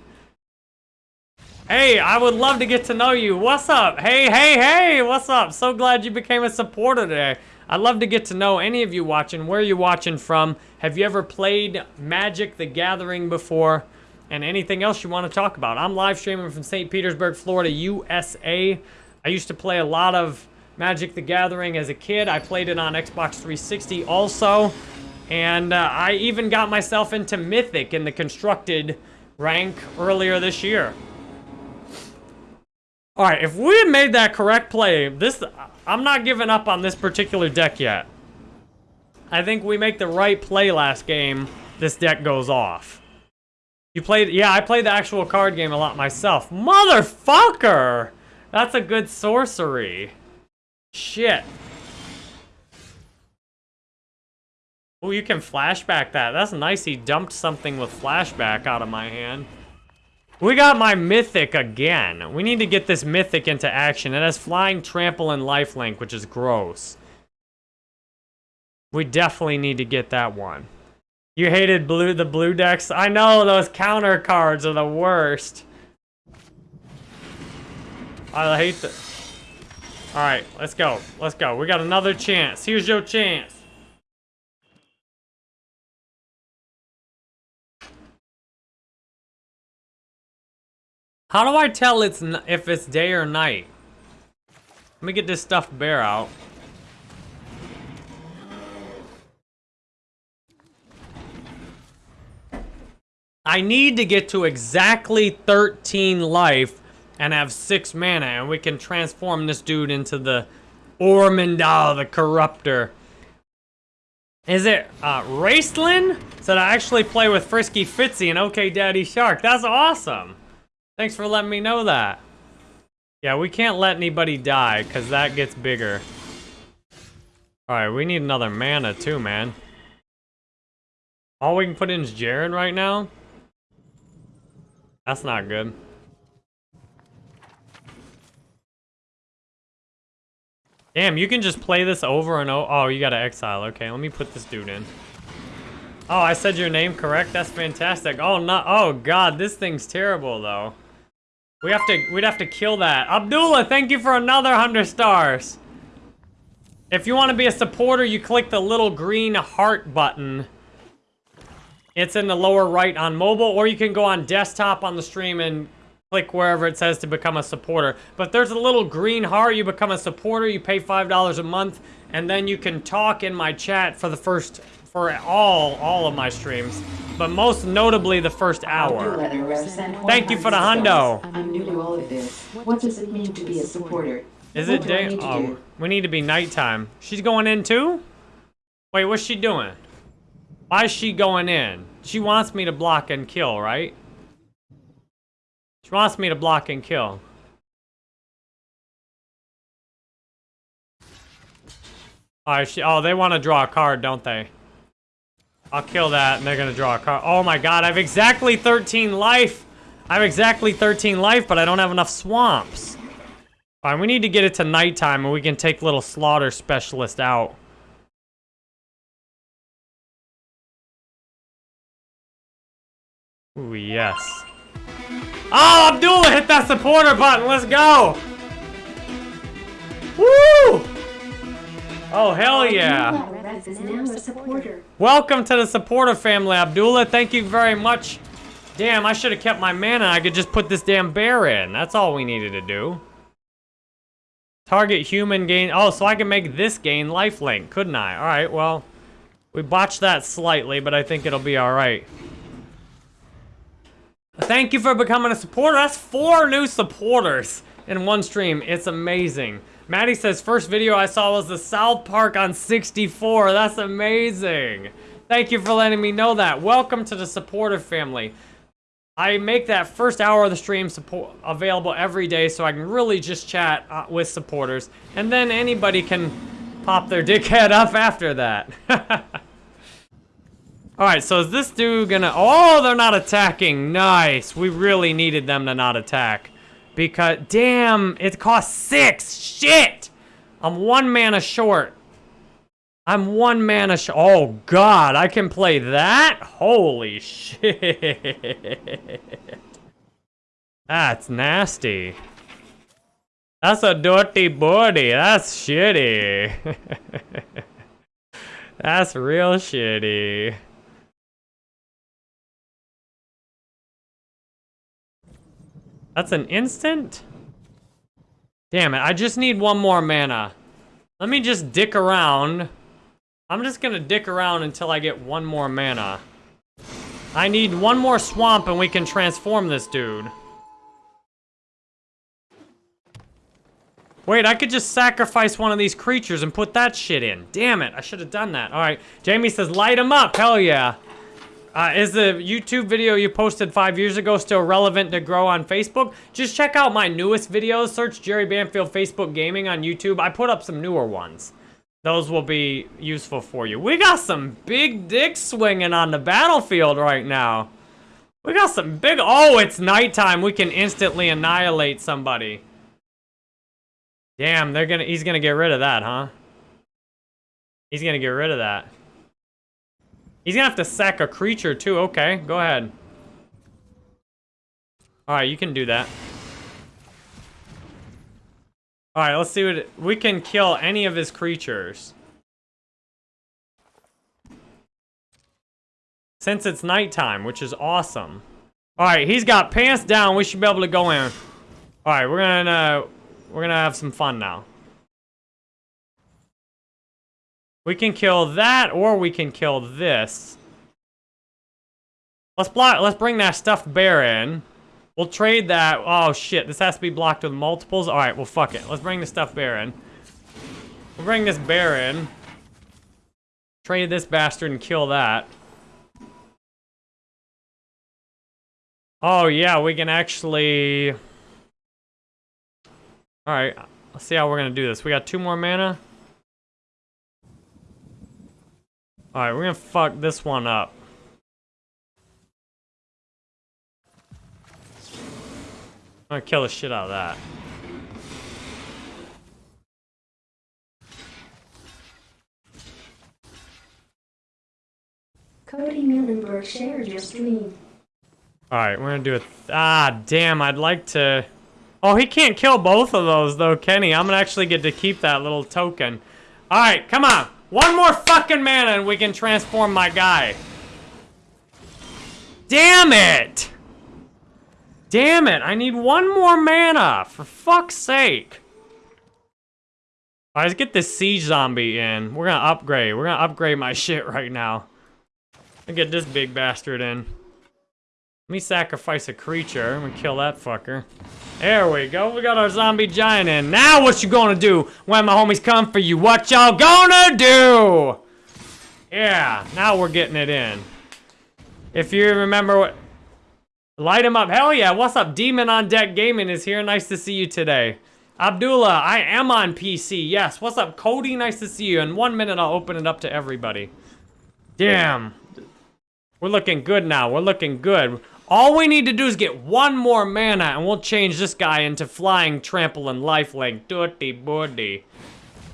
Hey, I would love to get to know you. What's up? Hey, hey, hey, what's up? So glad you became a supporter today. I'd love to get to know any of you watching. Where are you watching from? Have you ever played Magic the Gathering before? And anything else you want to talk about? I'm live streaming from St. Petersburg, Florida, USA. I used to play a lot of Magic the Gathering as a kid. I played it on Xbox 360 also. And uh, I even got myself into Mythic in the constructed rank earlier this year. All right, if we had made that correct play, this I'm not giving up on this particular deck yet. I think we make the right play last game, this deck goes off. You played, yeah, I played the actual card game a lot myself. Motherfucker! That's a good sorcery. Shit. Oh, you can flashback that. That's nice. He dumped something with flashback out of my hand. We got my Mythic again. We need to get this Mythic into action. It has Flying, Trample, and Lifelink, which is gross. We definitely need to get that one. You hated blue the blue decks? I know, those counter cards are the worst. I hate the... Alright, let's go. Let's go. We got another chance. Here's your chance. How do I tell it's if it's day or night? Let me get this stuffed bear out. I need to get to exactly 13 life and have 6 mana, and we can transform this dude into the Ormendahl, the Corrupter. Is it uh, Raceland? Said I actually play with Frisky Fitzy and OK Daddy Shark. That's awesome. Thanks for letting me know that. Yeah, we can't let anybody die, because that gets bigger. Alright, we need another mana too, man. All we can put in is Jaren right now? That's not good. Damn, you can just play this over and over. Oh, you gotta exile. Okay, let me put this dude in. Oh, I said your name correct? That's fantastic. Oh, no. Oh, God, this thing's terrible, though. We have to, we'd have to kill that. Abdullah, thank you for another 100 stars. If you want to be a supporter, you click the little green heart button. It's in the lower right on mobile, or you can go on desktop on the stream and click wherever it says to become a supporter. But there's a little green heart, you become a supporter, you pay $5 a month, and then you can talk in my chat for the first for all all of my streams, but most notably the first hour. Thank you for the hundo. I'm new to all of this. What does it mean to be a supporter? Is it do I day? Oh, we need to be nighttime. She's going in too? Wait, what's she doing? Why is she going in? She wants me to block and kill, right? She wants me to block and kill. Oh, she, oh, they want to draw a card, don't they? I'll kill that, and they're gonna draw a card. Oh my god, I have exactly 13 life! I have exactly 13 life, but I don't have enough swamps. Alright, we need to get it to nighttime, and we can take little slaughter specialist out. Ooh, yes. Oh, Abdullah hit that supporter button. Let's go. Woo! Oh, hell yeah. Welcome to the supporter family, Abdullah. Thank you very much. Damn, I should have kept my mana. I could just put this damn bear in. That's all we needed to do. Target human gain. Oh, so I can make this gain lifelink, couldn't I? All right, well, we botched that slightly, but I think it'll be all right. Thank you for becoming a supporter. That's four new supporters in one stream. It's amazing. Maddie says, first video I saw was the South Park on 64. That's amazing. Thank you for letting me know that. Welcome to the supporter family. I make that first hour of the stream support available every day so I can really just chat uh, with supporters. And then anybody can pop their dickhead up after that. Alright, so is this dude gonna... Oh, they're not attacking. Nice. We really needed them to not attack. Because, damn, it costs six. Shit! I'm one mana short. I'm one mana sh- Oh, God, I can play that? Holy shit. That's nasty. That's a dirty body. That's shitty. That's real shitty. That's an instant? Damn it, I just need one more mana. Let me just dick around. I'm just gonna dick around until I get one more mana. I need one more swamp and we can transform this dude. Wait, I could just sacrifice one of these creatures and put that shit in. Damn it, I should have done that. All right, Jamie says light him up, hell yeah. Uh, is the YouTube video you posted five years ago still relevant to grow on Facebook? Just check out my newest videos. Search Jerry Banfield Facebook Gaming on YouTube. I put up some newer ones. Those will be useful for you. We got some big dicks swinging on the battlefield right now. We got some big... Oh, it's nighttime. We can instantly annihilate somebody. Damn, they're gonna... He's gonna get rid of that, huh? He's gonna get rid of that. He's gonna have to sack a creature too. Okay, go ahead. Alright, you can do that. Alright, let's see what... We can kill any of his creatures. Since it's nighttime, which is awesome. Alright, he's got pants down. We should be able to go in. Alright, we're gonna... We're gonna have some fun now. We can kill that, or we can kill this. Let's block. Let's bring that stuffed bear in. We'll trade that. Oh shit! This has to be blocked with multiples. All right. Well, fuck it. Let's bring the stuffed bear in. We'll bring this bear in. Trade this bastard and kill that. Oh yeah, we can actually. All right. Let's see how we're gonna do this. We got two more mana. Alright, we're gonna fuck this one up. I'm gonna kill the shit out of that. Cody Muhlenberg shared your stream. Alright, we're gonna do it. Ah, damn, I'd like to... Oh, he can't kill both of those, though, Kenny. I'm gonna actually get to keep that little token. Alright, come on. One more fucking mana and we can transform my guy. Damn it! Damn it, I need one more mana, for fuck's sake. All right, let's get this siege zombie in. We're gonna upgrade. We're gonna upgrade my shit right now. Let get this big bastard in. Let me sacrifice a creature. I'm gonna kill that fucker. There we go. We got our zombie giant in. Now what you gonna do when my homies come for you? What y'all gonna do? Yeah, now we're getting it in. If you remember what... Light him up. Hell yeah. What's up? Demon on Deck Gaming is here. Nice to see you today. Abdullah, I am on PC. Yes. What's up? Cody, nice to see you. In one minute, I'll open it up to everybody. Damn. We're looking good now. We're looking good. All we need to do is get one more mana, and we'll change this guy into flying trample and lifelink. Dirty buddy.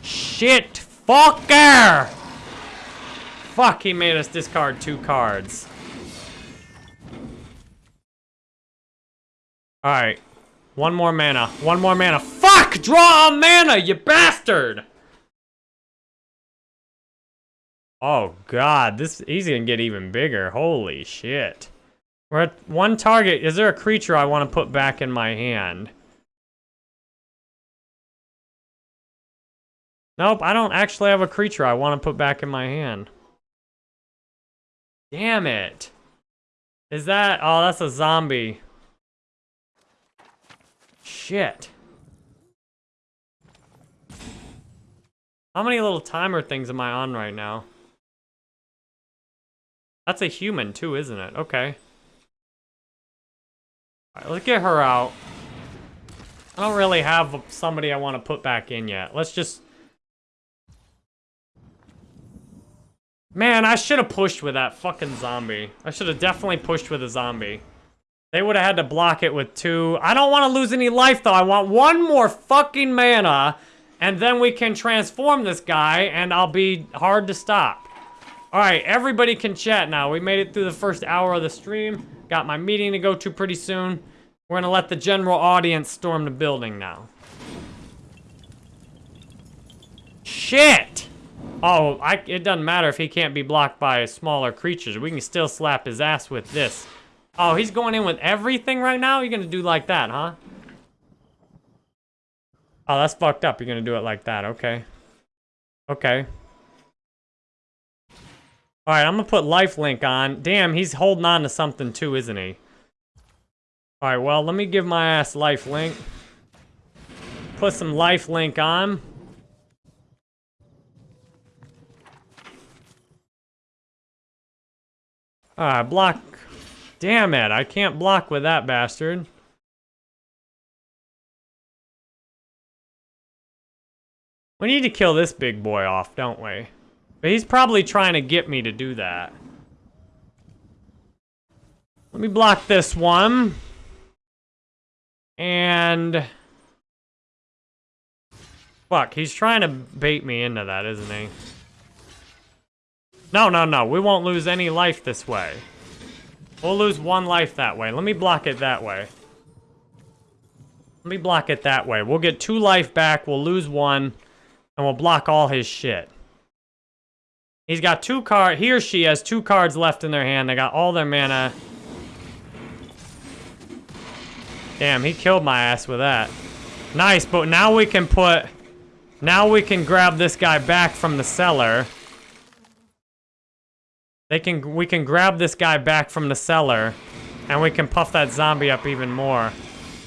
Shit. Fucker! Fuck, he made us discard two cards. Alright. One more mana. One more mana. Fuck! Draw a mana, you bastard! Oh god, this he's gonna get even bigger. Holy shit. We're at one target. Is there a creature I want to put back in my hand? Nope, I don't actually have a creature I want to put back in my hand. Damn it. Is that... Oh, that's a zombie. Shit. How many little timer things am I on right now? That's a human too, isn't it? Okay. Let's get her out. I don't really have somebody I want to put back in yet. Let's just... Man, I should have pushed with that fucking zombie. I should have definitely pushed with a zombie. They would have had to block it with two. I don't want to lose any life, though. I want one more fucking mana, and then we can transform this guy, and I'll be hard to stop. All right, everybody can chat now. We made it through the first hour of the stream. Got my meeting to go to pretty soon. We're gonna let the general audience storm the building now. Shit! Oh, I, it doesn't matter if he can't be blocked by smaller creatures. We can still slap his ass with this. Oh, he's going in with everything right now? You're gonna do like that, huh? Oh, that's fucked up. You're gonna do it like that. Okay. Okay. Alright, I'm gonna put lifelink on. Damn, he's holding on to something too, isn't he? Alright, well, let me give my ass lifelink. Put some lifelink on. Alright, block. Damn it, I can't block with that bastard. We need to kill this big boy off, don't we? But he's probably trying to get me to do that. Let me block this one. And... Fuck, he's trying to bait me into that, isn't he? No, no, no. We won't lose any life this way. We'll lose one life that way. Let me block it that way. Let me block it that way. We'll get two life back. We'll lose one. And we'll block all his shit. He's got two cards. He or she has two cards left in their hand. They got all their mana. Damn, he killed my ass with that. Nice, but now we can put... Now we can grab this guy back from the cellar. They can... We can grab this guy back from the cellar. And we can puff that zombie up even more.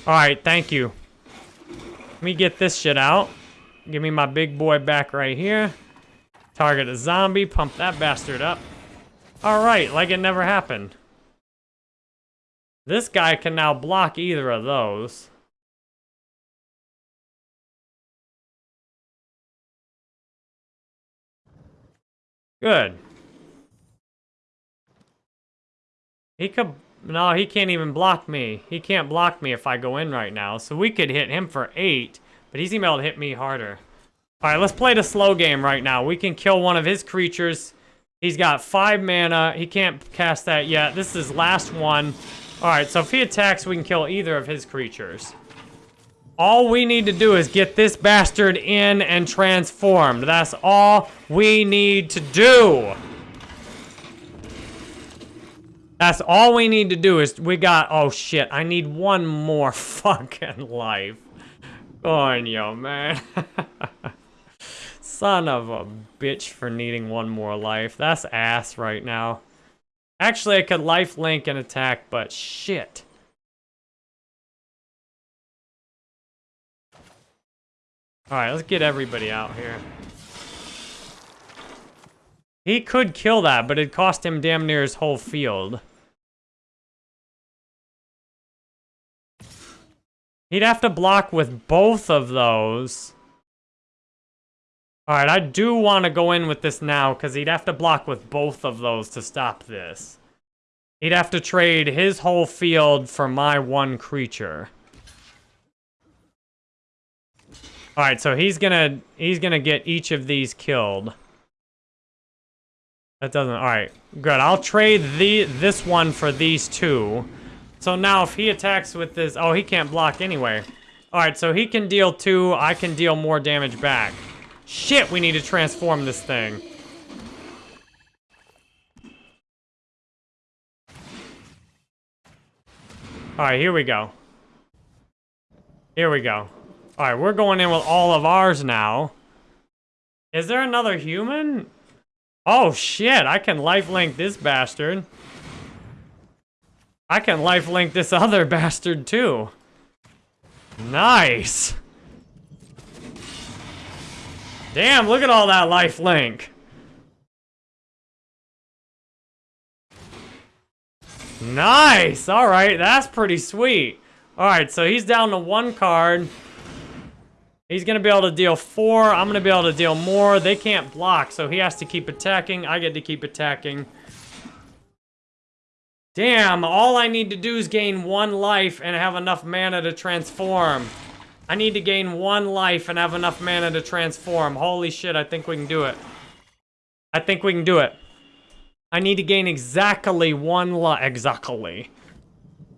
Alright, thank you. Let me get this shit out. Give me my big boy back right here. Target a zombie, pump that bastard up. Alright, like it never happened. This guy can now block either of those. Good. He could... No, he can't even block me. He can't block me if I go in right now. So we could hit him for 8, but he's to hit me harder. Alright, let's play the slow game right now. We can kill one of his creatures. He's got five mana. He can't cast that yet. This is his last one. Alright, so if he attacks, we can kill either of his creatures. All we need to do is get this bastard in and transformed. That's all we need to do. That's all we need to do is we got... Oh, shit. I need one more fucking life. Yo, man. Son of a bitch for needing one more life. That's ass right now. Actually, I could life link and attack, but shit. Alright, let's get everybody out here. He could kill that, but it cost him damn near his whole field. He'd have to block with both of those. Alright, I do want to go in with this now, because he'd have to block with both of those to stop this. He'd have to trade his whole field for my one creature. Alright, so he's gonna he's gonna get each of these killed. That doesn't alright. Good. I'll trade the this one for these two. So now if he attacks with this oh he can't block anyway. Alright, so he can deal two, I can deal more damage back. Shit, we need to transform this thing. Alright, here we go. Here we go. Alright, we're going in with all of ours now. Is there another human? Oh, shit, I can lifelink this bastard. I can lifelink this other bastard, too. Nice. Damn, look at all that life link. Nice. All right, that's pretty sweet. All right, so he's down to one card. He's gonna be able to deal four. I'm gonna be able to deal more. They can't block, so he has to keep attacking. I get to keep attacking. Damn, all I need to do is gain one life and have enough mana to transform. I need to gain one life and have enough mana to transform. Holy shit, I think we can do it. I think we can do it. I need to gain exactly one life. Exactly.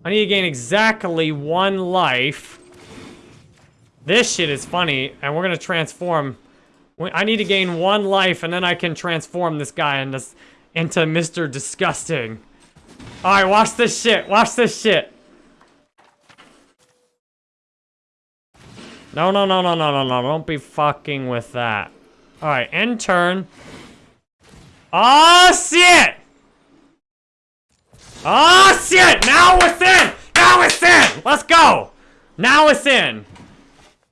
I need to gain exactly one life. This shit is funny, and we're gonna transform. I need to gain one life, and then I can transform this guy into, into Mr. Disgusting. Alright, watch this shit. Watch this shit. No, no, no, no, no, no, no. Don't be fucking with that. Alright, end turn. Oh, shit! Oh, shit! Now it's in! Now it's in! Let's go! Now it's in.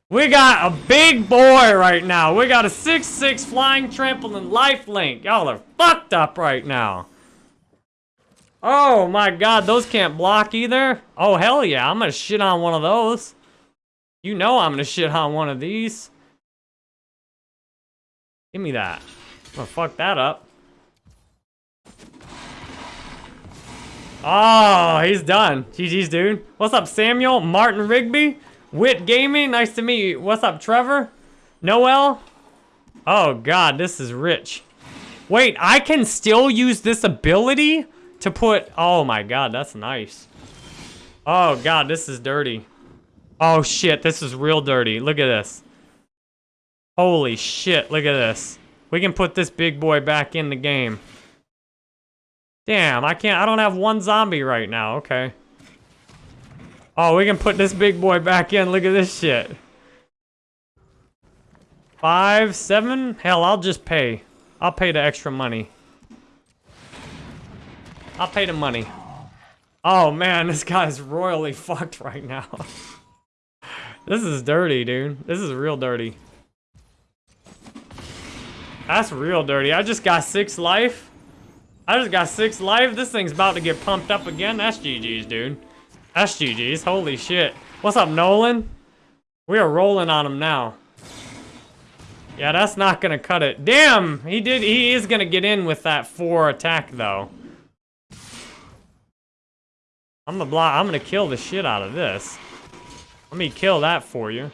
We got a big boy right now. We got a 6-6 flying trampoline life link. Y'all are fucked up right now. Oh my god, those can't block either. Oh hell yeah, I'm gonna shit on one of those. You know I'm gonna shit on one of these. Give me that. I'm gonna fuck that up. Oh, he's done. GG's, dude. What's up, Samuel? Martin Rigby? Wit Gaming? Nice to meet you. What's up, Trevor? Noel? Oh, God, this is rich. Wait, I can still use this ability to put... Oh, my God, that's nice. Oh, God, this is dirty. Oh, shit, this is real dirty. Look at this. Holy shit, look at this. We can put this big boy back in the game. Damn, I can't, I don't have one zombie right now, okay. Oh, we can put this big boy back in, look at this shit. Five, seven? Hell, I'll just pay. I'll pay the extra money. I'll pay the money. Oh man, this guy's royally fucked right now. this is dirty, dude. This is real dirty. That's real dirty. I just got six life. I just got six life. This thing's about to get pumped up again. That's GG's, dude. That's GG's. Holy shit. What's up, Nolan? We are rolling on him now. Yeah, that's not gonna cut it. Damn! He did. He is gonna get in with that four attack, though. I'm gonna block. I'm gonna kill the shit out of this. Let me kill that for you.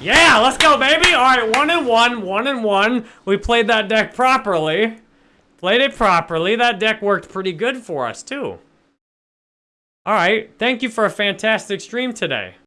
Yeah, let's go, baby. All right, one and one, one and one. We played that deck properly. Played it properly. That deck worked pretty good for us, too. All right, thank you for a fantastic stream today.